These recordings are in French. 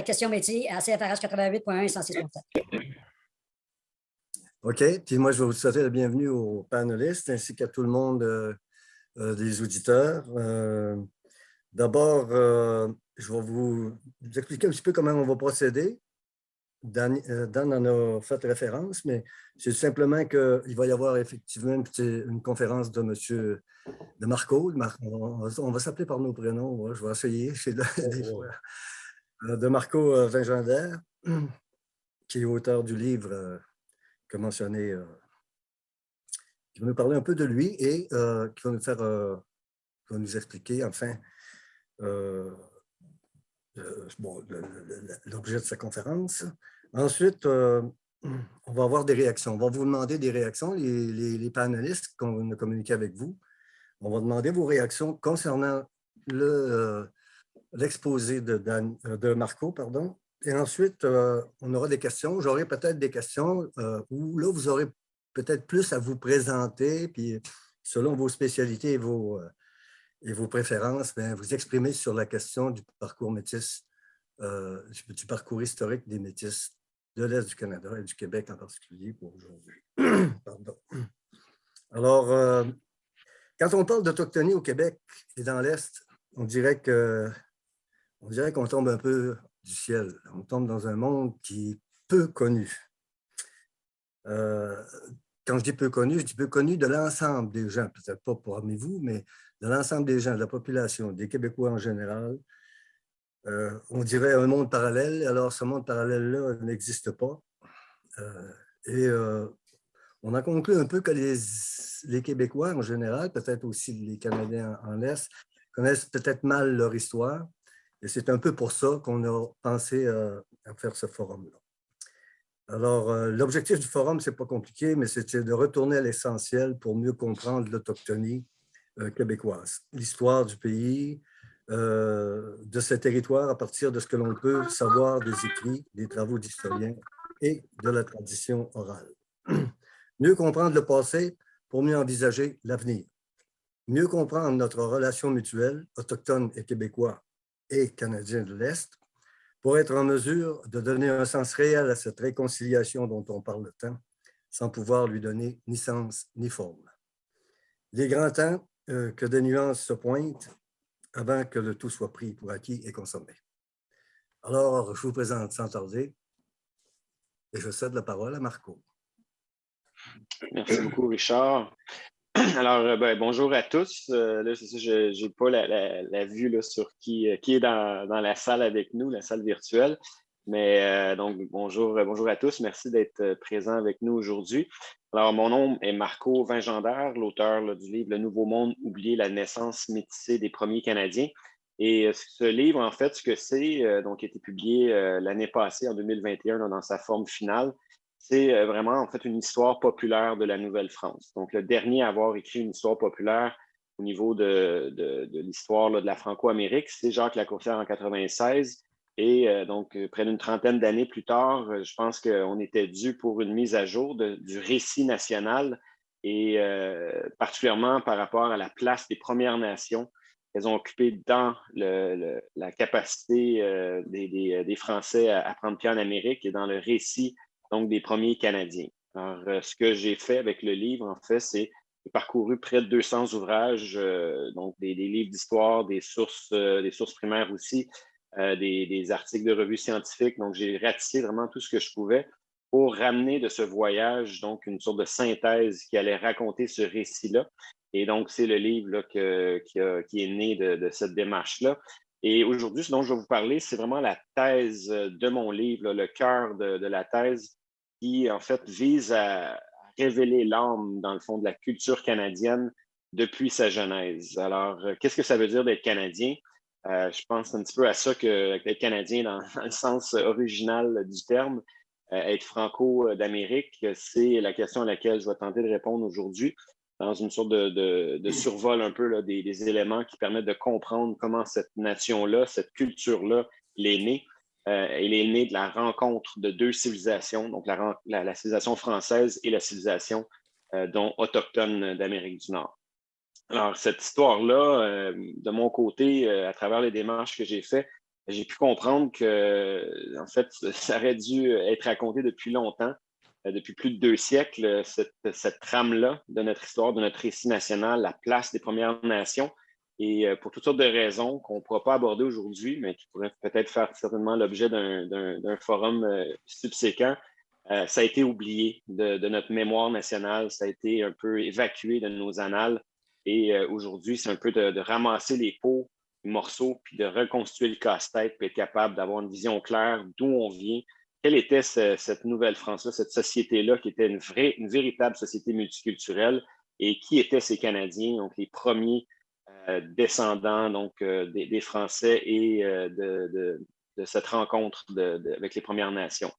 ta question métier à CFRH 88.1 et 106.7. OK. Puis moi, je vais vous souhaiter la bienvenue aux panélistes ainsi qu'à tout le monde euh, euh, des auditeurs. Euh, d'abord, je vais vous, expliquer un petit peu comment on va procéder. Dan, en a fait référence, mais c'est simplement qu'il va y avoir effectivement une, conférence de M. de Marco. On va, s'appeler par nos prénoms. Je vais essayer. De Marco Vingendaire, qui est auteur du livre que mentionné, euh, qui va nous parler un peu de lui et euh, qui va nous faire, euh, va nous expliquer enfin l'objet de sa conférence. Ensuite, on va avoir des réactions. On va vous demander des réactions, les, les, panélistes qu'on a communiqué avec vous. On va demander vos réactions concernant l'exposé de, de Marco, pardon, et ensuite, euh, on aura des questions. J'aurai peut-être des questions euh, où là, vous aurez peut-être plus à vous présenter, puis selon vos spécialités et vos, euh, et vos préférences, bien, vous exprimer sur la question du parcours métis, du, parcours historique des métis de l'Est du Canada et du Québec en particulier pour aujourd'hui. Alors, quand on parle d'autochtonie au Québec et dans l'Est, on dirait que on dirait qu'on tombe un peu du ciel. On tombe dans un monde qui est peu connu. Euh, quand je dis peu connu, je dis peu connu de l'ensemble des gens, peut-être pas parmi vous, mais de l'ensemble des gens, de la population, des Québécois en général. Euh, on dirait un monde parallèle, alors ce monde parallèle-là n'existe pas. Euh, et on a conclu un peu que les, Québécois en général, peut-être aussi les Canadiens en Est, connaissent peut-être mal leur histoire, et c'est un peu pour ça qu'on a pensé euh, à faire ce forum-là. Alors, euh, l'objectif du forum, ce n'est pas compliqué, mais c'était de retourner à l'essentiel pour mieux comprendre l'autochtonie euh, québécoise, l'histoire du pays, de ce territoire à partir de ce que l'on peut savoir des écrits, des travaux d'historiens et de la tradition orale. Mieux comprendre le passé pour mieux envisager l'avenir. Mieux comprendre notre relation mutuelle, autochtone et québécois, et canadiens de l'Est pour être en mesure de donner un sens réel à cette réconciliation dont on parle tant, sans pouvoir lui donner ni sens ni forme. Il est grand temps euh, que des nuances se pointent avant que le tout soit pris pour acquis et consommé. Alors, je vous présente sans tarder et je cède la parole à Marco. Merci beaucoup, Richard. Alors, euh, ben, bonjour à tous. Euh, là, je n'ai pas la, vue sur qui, euh, est dans, la salle avec nous, la salle virtuelle. Mais donc, bonjour, bonjour à tous. Merci d'être présent avec nous aujourd'hui. Alors, mon nom est Marco Vingendaire, l'auteur du livre Le Nouveau Monde, oublier la naissance métissée des premiers Canadiens. Et ce livre, en fait, ce que c'est, donc, a été publié l'année passée, en 2021, dans sa forme finale c'est euh, vraiment en fait une histoire populaire de la Nouvelle-France. Donc, le dernier à avoir écrit une histoire populaire au niveau de, l'histoire de la Franco-Amérique, c'est Jacques Lacourcière en 96. Et euh, donc, euh, près d'une trentaine d'années plus tard, je pense qu'on était dû pour une mise à jour du récit national et particulièrement par rapport à la place des Premières Nations qu'elles ont occupé dans la capacité des, Français à, à, prendre pied en Amérique et dans le récit donc des premiers Canadiens. Alors, euh, ce que j'ai fait avec le livre, en fait, c'est parcouru près de 200 ouvrages, euh, donc des, livres d'histoire, des sources, euh, des sources primaires aussi, des, articles de revues scientifiques. Donc, j'ai ratissé vraiment tout ce que je pouvais pour ramener de ce voyage, donc, une sorte de synthèse qui allait raconter ce récit-là. Et donc, c'est le livre là, qui, est né de, cette démarche-là. Et aujourd'hui, ce dont je vais vous parler, c'est vraiment la thèse de mon livre, le cœur de, de, la thèse qui, en fait, vise à révéler l'âme, dans le fond, de la culture canadienne depuis sa genèse. Alors, euh, qu'est-ce que ça veut dire d'être Canadien? Euh, je pense un petit peu à ça que d'être Canadien dans, le sens original du terme. Euh, être franco d'Amérique, c'est la question à laquelle je vais tenter de répondre aujourd'hui dans une sorte de, survol un peu des, éléments qui permettent de comprendre comment cette nation-là, cette culture-là, l'est née. Euh, elle est née de la rencontre de deux civilisations, donc la, civilisation française et la civilisation euh, dont autochtone d'Amérique du Nord. Alors, cette histoire-là, euh, de mon côté, à travers les démarches que j'ai faites, j'ai pu comprendre que, en fait, ça aurait dû être raconté depuis longtemps, depuis plus de deux siècles, cette trame-là de notre histoire, de notre récit national, la place des Premières Nations. Et euh, pour toutes sortes de raisons qu'on ne pourra pas aborder aujourd'hui, mais qui pourraient peut-être faire certainement l'objet d'un forum euh, subséquent, ça a été oublié de, notre mémoire nationale, ça a été un peu évacué de nos annales. Et aujourd'hui, c'est un peu de, ramasser les pots morceaux, puis de reconstituer le casse-tête, puis être capable d'avoir une vision claire d'où on vient, quelle était cette nouvelle France-là, cette société-là qui était une, vraie, une véritable société multiculturelle? Et qui étaient ces Canadiens, donc les premiers euh, descendants donc, euh, des, Français et euh, de, cette rencontre avec les Premières Nations.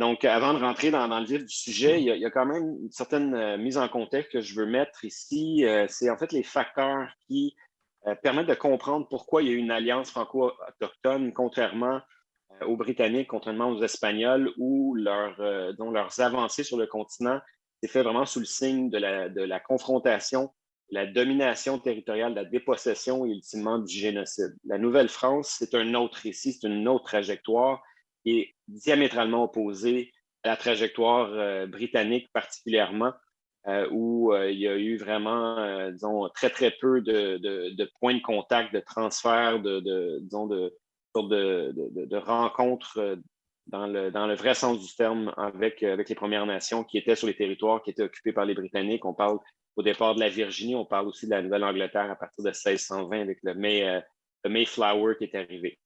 donc, avant de rentrer dans, le vif du sujet, il y, a, quand même une certaine mise en contexte que je veux mettre ici. C'est en fait les facteurs qui euh, permettre de comprendre pourquoi il y a eu une alliance franco-autochtone, contrairement euh, aux Britanniques, contrairement aux Espagnols, où euh, dont leurs avancées sur le continent s'est fait vraiment sous le signe de la confrontation, la domination territoriale, la dépossession et ultimement du génocide. La Nouvelle-France, c'est un autre récit, c'est une autre trajectoire qui est diamétralement opposée à la trajectoire britannique particulièrement, euh, où euh, il y a eu vraiment, euh, disons, très, très peu de, points de contact, de transfert, de, disons, de, rencontres dans le, dans le vrai sens du terme avec, avec les Premières Nations qui étaient sur les territoires qui étaient occupés par les Britanniques. On parle au départ de la Virginie, on parle aussi de la Nouvelle-Angleterre à partir de 1620 avec le, May, le Mayflower qui est arrivé.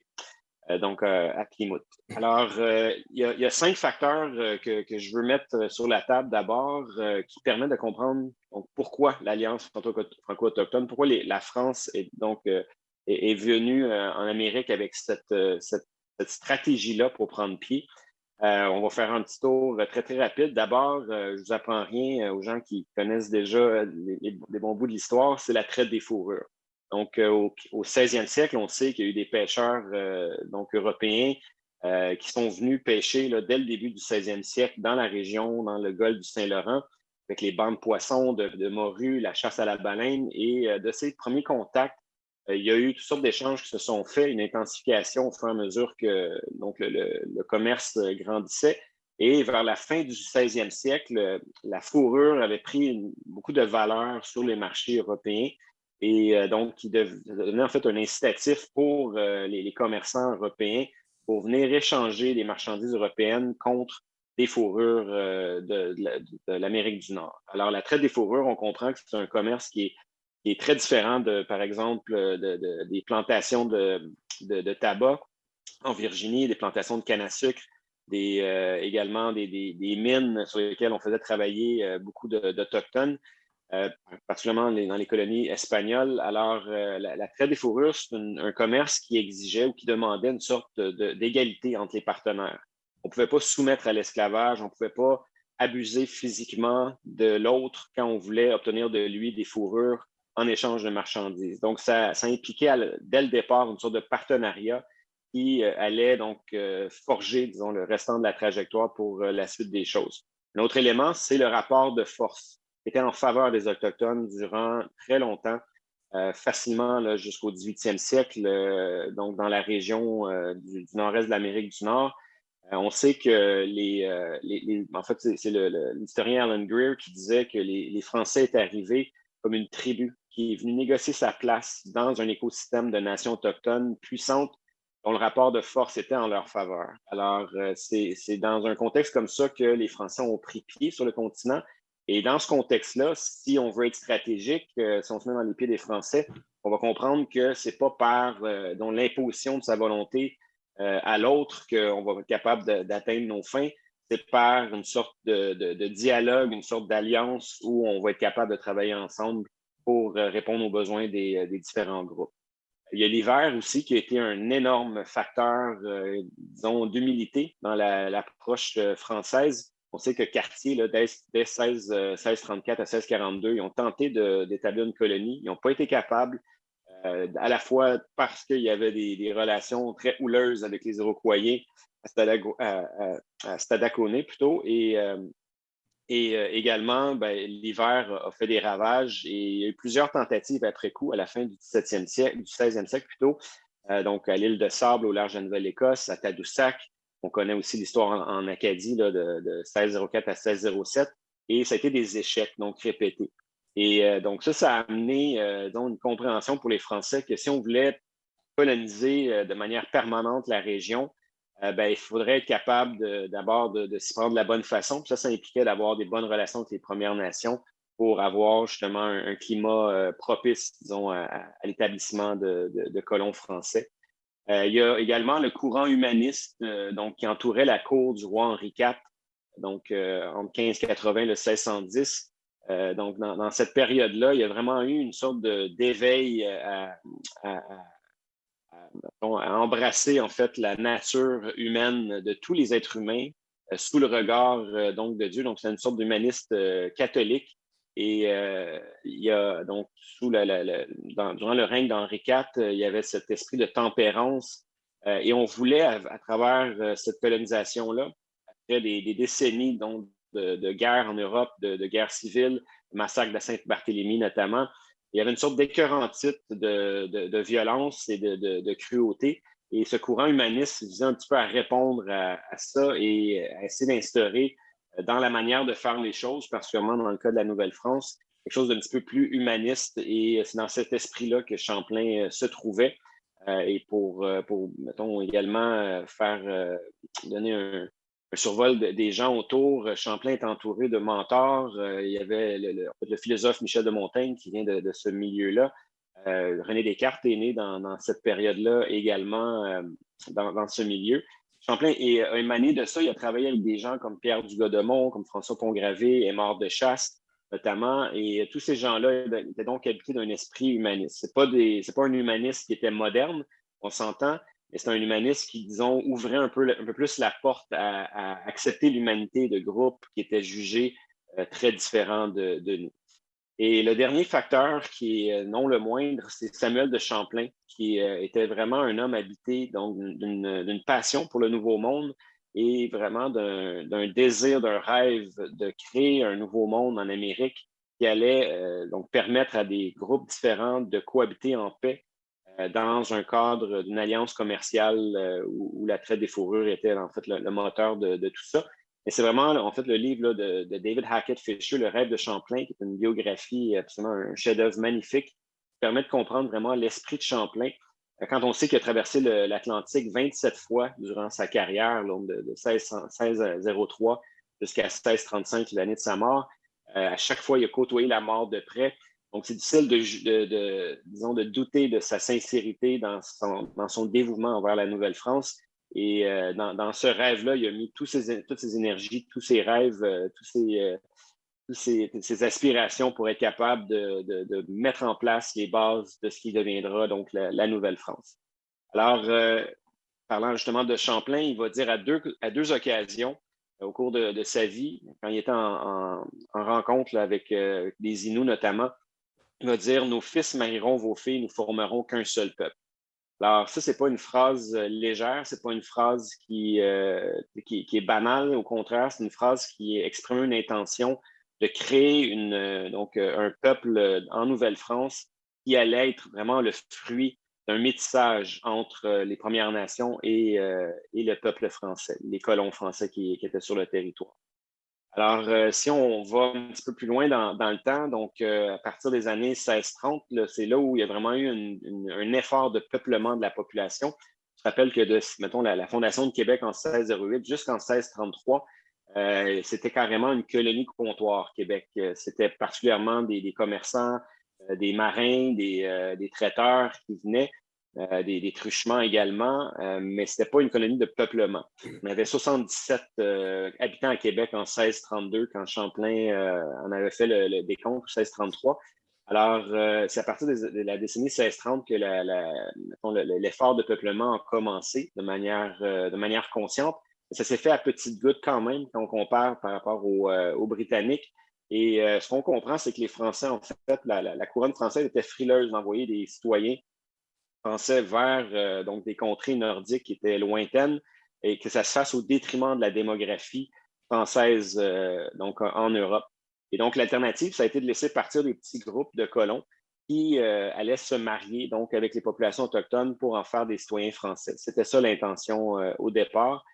Euh, donc euh, à Plymouth. Alors, euh, il y, a cinq facteurs que, je veux mettre sur la table d'abord qui permettent de comprendre pourquoi l'Alliance franco-autochtone, pourquoi la France est, donc, est, venue en Amérique avec cette, stratégie-là pour prendre pied. On va faire un petit tour très, très rapide. D'abord, je ne vous apprends rien aux gens qui connaissent déjà les, bons bouts de l'histoire, c'est la traite des fourrures. Donc, euh, au, 16e siècle, on sait qu'il y a eu des pêcheurs euh, donc, européens euh, qui sont venus pêcher dès le début du 16e siècle dans la région, dans le golfe du Saint-Laurent, avec les bancs de poissons, de, de morue, la chasse à la baleine. Et de ces premiers contacts, il y a eu toutes sortes d'échanges qui se sont faits, une intensification au fur et à mesure que donc, le, commerce grandissait. Et vers la fin du 16e siècle, la fourrure avait pris beaucoup de valeur sur les marchés européens et euh, donc qui devenait en fait un incitatif pour euh, les, commerçants européens pour venir échanger des marchandises européennes contre des fourrures euh, de, l'Amérique du Nord. Alors, la traite des fourrures, on comprend que c'est un commerce qui est, très différent de, par exemple, des plantations de, tabac en Virginie, des plantations de canne à sucre, des, également des, des, mines sur lesquelles on faisait travailler beaucoup d'Autochtones. Euh, particulièrement dans les colonies espagnoles. Alors, euh, la, traite des fourrures, c'est un, commerce qui exigeait ou qui demandait une sorte d'égalité entre les partenaires. On ne pouvait pas soumettre à l'esclavage, on ne pouvait pas abuser physiquement de l'autre quand on voulait obtenir de lui des fourrures en échange de marchandises. Donc, ça, ça impliquait dès le départ une sorte de partenariat qui euh, allait donc forger, disons, le restant de la trajectoire pour la suite des choses. Un autre élément, c'est le rapport de force était en faveur des Autochtones durant très longtemps, euh, facilement jusqu'au 18e siècle, euh, donc dans la région euh, du, nord-est de l'Amérique du Nord. on sait que les, en fait, c'est l'historien Alan Greer qui disait que les, Français étaient arrivés comme une tribu qui est venue négocier sa place dans un écosystème de nations autochtones puissantes dont le rapport de force était en leur faveur. Alors, c'est dans un contexte comme ça que les Français ont pris pied sur le continent et dans ce contexte-là, si on veut être stratégique, euh, si on se met dans les pieds des Français, on va comprendre que ce n'est pas par euh, l'imposition de sa volonté euh, à l'autre qu'on va être capable d'atteindre nos fins. C'est par une sorte de, dialogue, une sorte d'alliance où on va être capable de travailler ensemble pour répondre aux besoins des, différents groupes. Il y a l'hiver aussi qui a été un énorme facteur, disons, d'humilité dans l'approche française on sait que Cartier, là, dès, 16, 1634 euh, à 1642, ils ont tenté d'établir une colonie. Ils n'ont pas été capables, euh, à la fois parce qu'il y avait des, relations très houleuses avec les Iroquois à, Stadacone plutôt, et, euh, et également, ben, l'hiver a fait des ravages et il y a eu plusieurs tentatives après coup, à la fin du 17e siècle, du 16e siècle plutôt, donc à l'île de Sable, au large de Nouvelle-Écosse, à Tadoussac. On connaît aussi l'histoire en, Acadie de, de 1604 à 1607. Et ça a été des échecs, donc répétés. Et donc ça, ça a amené donc, une compréhension pour les Français que si on voulait coloniser de manière permanente la région, ben, il faudrait être capable d'abord de, s'y prendre de la bonne façon. ça, ça impliquait d'avoir des bonnes relations avec les Premières Nations pour avoir justement un, climat propice, disons, à, l'établissement de, colons français. il y a également le courant humaniste donc, qui entourait la cour du roi Henri IV, donc entre 1580 et 1610. donc, dans, cette période-là, il y a vraiment eu une sorte d'éveil à embrasser en fait la nature humaine de tous les êtres humains euh, sous le regard euh, donc de Dieu. Donc c'est une sorte d'humaniste euh, catholique. Et il y a donc sous la, durant le règne d'Henri IV, il y avait cet esprit de tempérance. et on voulait, à, travers cette colonisation-là, après des, décennies donc, de, guerre en Europe, de, de guerre civile, le massacre de Sainte-Barthélemy notamment, il y avait une sorte d'écœurantite de, de, violence et de, cruauté. Et ce courant humaniste visait un petit peu à répondre à, ça et à essayer d'instaurer euh, dans la manière de faire les choses, particulièrement dans le cas de la Nouvelle-France, quelque chose d'un petit peu plus humaniste. Et c'est dans cet esprit-là que Champlain euh, se trouvait. Euh, et pour, pour, mettons, également faire donner un, survol des gens autour. Euh, Champlain est entouré de mentors. Euh, il y avait le, philosophe Michel de Montaigne qui vient de, ce milieu-là. Euh, René Descartes est né dans, cette période-là également dans, ce milieu. Champlain est, a émané de ça. Il a travaillé avec des gens comme Pierre Dugodemont, comme François Pongravé, Mort de Chasse, notamment. Et tous ces gens-là étaient donc habités d'un esprit humaniste. Ce n'est pas, pas un humaniste qui était moderne, on s'entend, mais c'est un humaniste qui, disons, ouvrait un peu, un peu plus la porte à, accepter l'humanité de groupes qui étaient jugés euh, très différents de, nous. Et le dernier facteur, qui est euh, non le moindre, c'est Samuel de Champlain, qui euh, était vraiment un homme habité d'une passion pour le Nouveau Monde et vraiment d'un désir, d'un rêve de créer un nouveau monde en Amérique qui allait donc permettre à des groupes différents de cohabiter en paix dans un cadre d'une alliance commerciale euh, où, la traite des fourrures était en fait le, moteur de, tout ça. Et c'est vraiment en fait le livre de, David Hackett Fisher, Le rêve de Champlain, qui est une biographie absolument un chef-d'œuvre magnifique, qui permet de comprendre vraiment l'esprit de Champlain. Euh, quand on sait qu'il a traversé l'Atlantique 27 fois durant sa carrière, de 1603 jusqu'à 1635, l'année de sa mort, à chaque fois, il a côtoyé la mort de près. Donc, c'est difficile de, disons, de douter de sa sincérité dans son, dévouement envers la Nouvelle-France. Et euh, dans, ce rêve-là, il a mis toutes ses énergies, tous ses rêves, euh, tous ses, euh, ses, aspirations pour être capable de, mettre en place les bases de ce qui deviendra donc la, Nouvelle-France. Alors, parlant justement de Champlain, il va dire à deux, à deux occasions au cours de, sa vie, quand il était en, rencontre avec des Inuits notamment, va dire Nos fils marieront vos filles, nous formerons qu'un seul peuple. Alors, ça, ce n'est pas une phrase euh, légère, ce n'est pas une phrase euh, qui, qui, est banale. Au contraire, c'est une phrase qui exprime une intention de créer euh, donc, un peuple en Nouvelle-France qui allait être vraiment le fruit d'un métissage entre les Premières Nations et, et, le peuple français, les colons français qui étaient sur le territoire. Alors, euh, si on va un petit peu plus loin dans, le temps, donc euh, à partir des années 1630, c'est là où il y a vraiment eu un effort de peuplement de la population. Je rappelle que, de, mettons, la, fondation de Québec en 1608 jusqu'en 1633, euh, c'était carrément une colonie comptoir, Québec. C'était particulièrement des, commerçants, des marins, des, traiteurs qui venaient euh, des, truchements également, euh, mais ce n'était pas une colonie de peuplement. On avait 77 euh, habitants à Québec en 1632 quand Champlain en avait fait le, décompte en 1633. Alors, c'est à partir de, la décennie 1630 que l'effort de peuplement a commencé de manière, de manière consciente. Ça s'est fait à petites gouttes quand même quand on compare par rapport aux, Britanniques. Et ce qu'on comprend, c'est que les Français, en fait, la couronne française était frileuse d'envoyer des citoyens pensait vers euh, donc des contrées nordiques qui étaient lointaines et que ça se fasse au détriment de la démographie française euh, donc en Europe. Et donc, l'alternative, ça a été de laisser partir des petits groupes de colons qui allaient se marier donc avec les populations autochtones pour en faire des citoyens français. C'était ça l'intention au départ.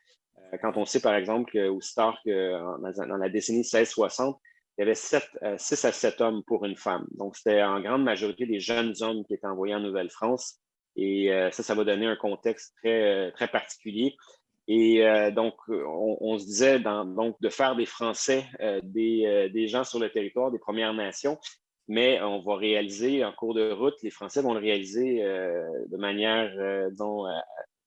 quand on sait, par exemple, qu'au Star, dans la décennie 1660, il y avait 6 à 7 hommes pour une femme. Donc, c'était en grande majorité des jeunes hommes qui étaient envoyés en Nouvelle-France. Et ça, ça va donner un contexte très, très particulier. Et euh, donc, on, se disait donc, de faire des Français euh, des, gens sur le territoire, des Premières Nations, mais on va réaliser en cours de route, les Français vont le réaliser euh, de manière dont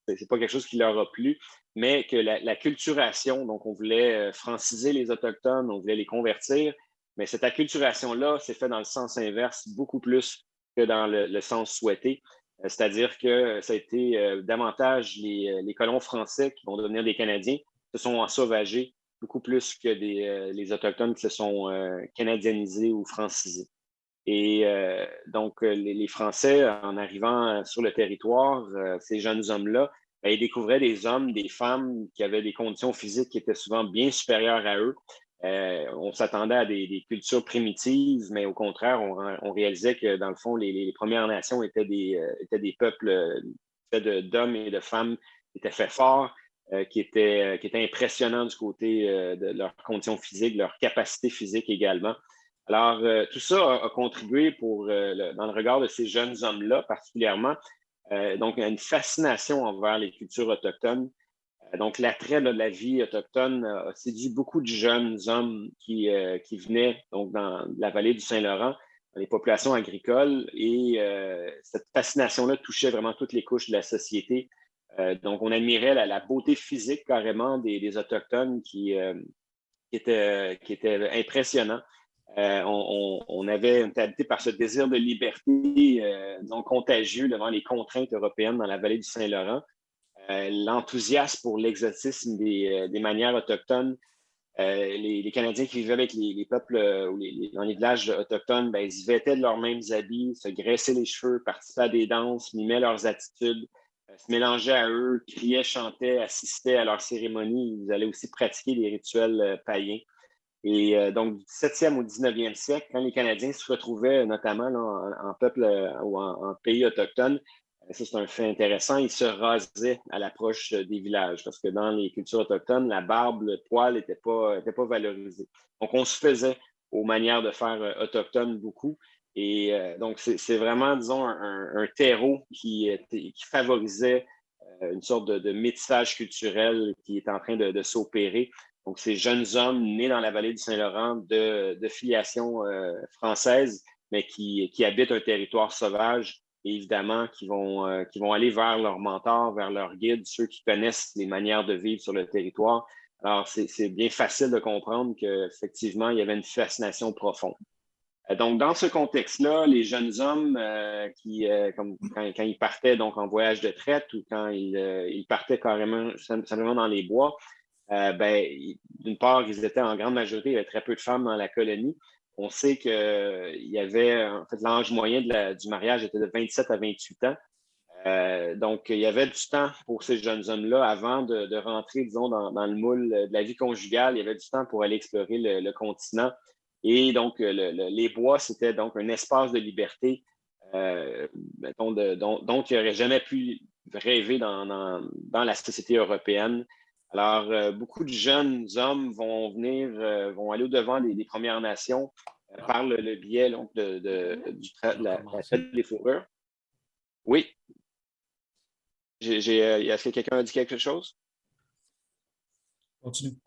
c'est pas quelque chose qui leur a plu, mais que la, la, donc on voulait franciser les Autochtones, on voulait les convertir, mais cette acculturation-là s'est fait dans le sens inverse beaucoup plus que dans le sens souhaité. Euh, c'est-à-dire que ça a été euh, davantage euh, les, colons français qui vont devenir des Canadiens se sont ensauvagés beaucoup plus que les Autochtones qui se sont canadianisés ou francisés. Et donc, les, Français, en arrivant sur le territoire, ces jeunes hommes-là, ben, ils découvraient des hommes, des femmes qui avaient des conditions physiques qui étaient souvent bien supérieures à eux, euh, on s'attendait à des, cultures primitives, mais au contraire, on, réalisait que dans le fond, les, Premières Nations étaient des, euh, peuples euh, faits d'hommes et de femmes qui étaient faits forts, qui, étaient, impressionnants du côté de leurs conditions physiques, leur capacité physique également. Alors, tout ça a, contribué pour, dans le regard de ces jeunes hommes-là particulièrement, donc une fascination envers les cultures autochtones euh, donc, l'attrait de la vie autochtone a séduit beaucoup de jeunes hommes qui, euh, qui venaient donc, dans la vallée du Saint-Laurent, dans les populations agricoles. Et euh, cette fascination-là touchait vraiment toutes les couches de la société. donc, on admirait la, beauté physique carrément des, Autochtones qui, qui, était, qui était impressionnant. on, avait été habité par ce désir de liberté non contagieux devant les contraintes européennes dans la vallée du Saint-Laurent. Euh, l'enthousiasme pour l'exotisme des, euh, manières autochtones. Euh, les, Canadiens qui vivaient avec les, peuples ou dans les villages autochtones, ben, ils vêtaient de leurs mêmes habits, se graissaient les cheveux, participaient à des danses, mimaient leurs attitudes, se mélangeaient à eux, criaient, chantaient, assistaient à leurs cérémonies. Ils allaient aussi pratiquer des rituels païens. Et donc, du 7e au 19e siècle, quand les Canadiens se retrouvaient notamment en, peuple ou en, pays autochtone, ça, c'est un fait intéressant. Ils se rasaient à l'approche des villages parce que dans les cultures autochtones, la barbe, le poil n'était pas, pas valorisé. Donc, on se faisait aux manières de faire euh, autochtones beaucoup. Et euh, donc, c'est vraiment, disons, un, terreau qui, qui favorisait euh, une sorte de, métissage culturel qui est en train de, s'opérer. Donc, ces jeunes hommes nés dans la vallée du Saint-Laurent de, filiation française, mais qui, qui habitent un territoire sauvage évidemment, qui vont, euh, qui vont aller vers leur mentor, vers leur guide, ceux qui connaissent les manières de vivre sur le territoire. Alors, c'est bien facile de comprendre qu'effectivement, il y avait une fascination profonde. Euh, donc, dans ce contexte-là, les jeunes hommes, euh, qui, comme, quand, ils partaient donc en voyage de traite ou quand ils, ils partaient carrément simplement dans les bois, ben, d'une part, ils étaient en grande majorité, il y avait très peu de femmes dans la colonie, on sait qu'il y avait, en fait, l'âge moyen du mariage était de 27 à 28 ans. Euh, donc, il y avait du temps pour ces jeunes hommes-là avant de, rentrer, disons, dans, le moule de la vie conjugale. Il y avait du temps pour aller explorer le, continent. Et donc, les bois, c'était donc un espace de liberté euh, dont, il n'aurait jamais pu rêver dans, la société européenne. Alors, euh, beaucoup de jeunes hommes vont venir, euh, vont aller au-devant des, Premières Nations euh, par le, biais de, de, du la, traite des fourrures. Oui. Est-ce que quelqu'un a dit quelque chose? Continue.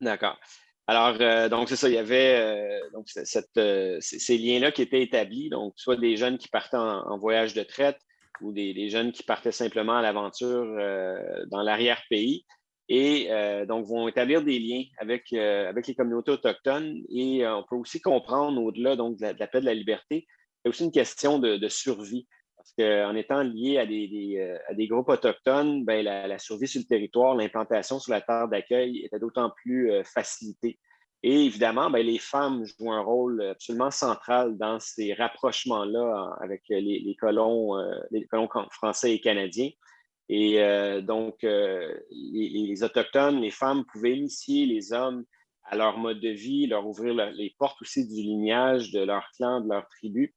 D'accord. Alors, donc, c'est ça, il y avait donc, ces liens-là qui étaient établis, donc soit des jeunes qui partaient en voyage de traite, ou des, jeunes qui partaient simplement à l'aventure euh, dans l'arrière-pays et euh, donc vont établir des liens avec, euh, avec les communautés autochtones. Et on peut aussi comprendre, au-delà donc, de, la, paix de la liberté, c'est aussi une question de, survie. Parce qu'en étant lié à des, à des groupes autochtones, ben, la, la, survie sur le territoire, l'implantation sur la terre d'accueil était d'autant plus facilitée. Et évidemment, ben, les femmes jouent un rôle absolument central dans ces rapprochements-là avec les, colons, euh, les colons français et canadiens. Et euh, donc, euh, les, Autochtones, les femmes pouvaient initier les hommes à leur mode de vie, leur ouvrir les portes aussi du lignage de leur clan, de leur tribu.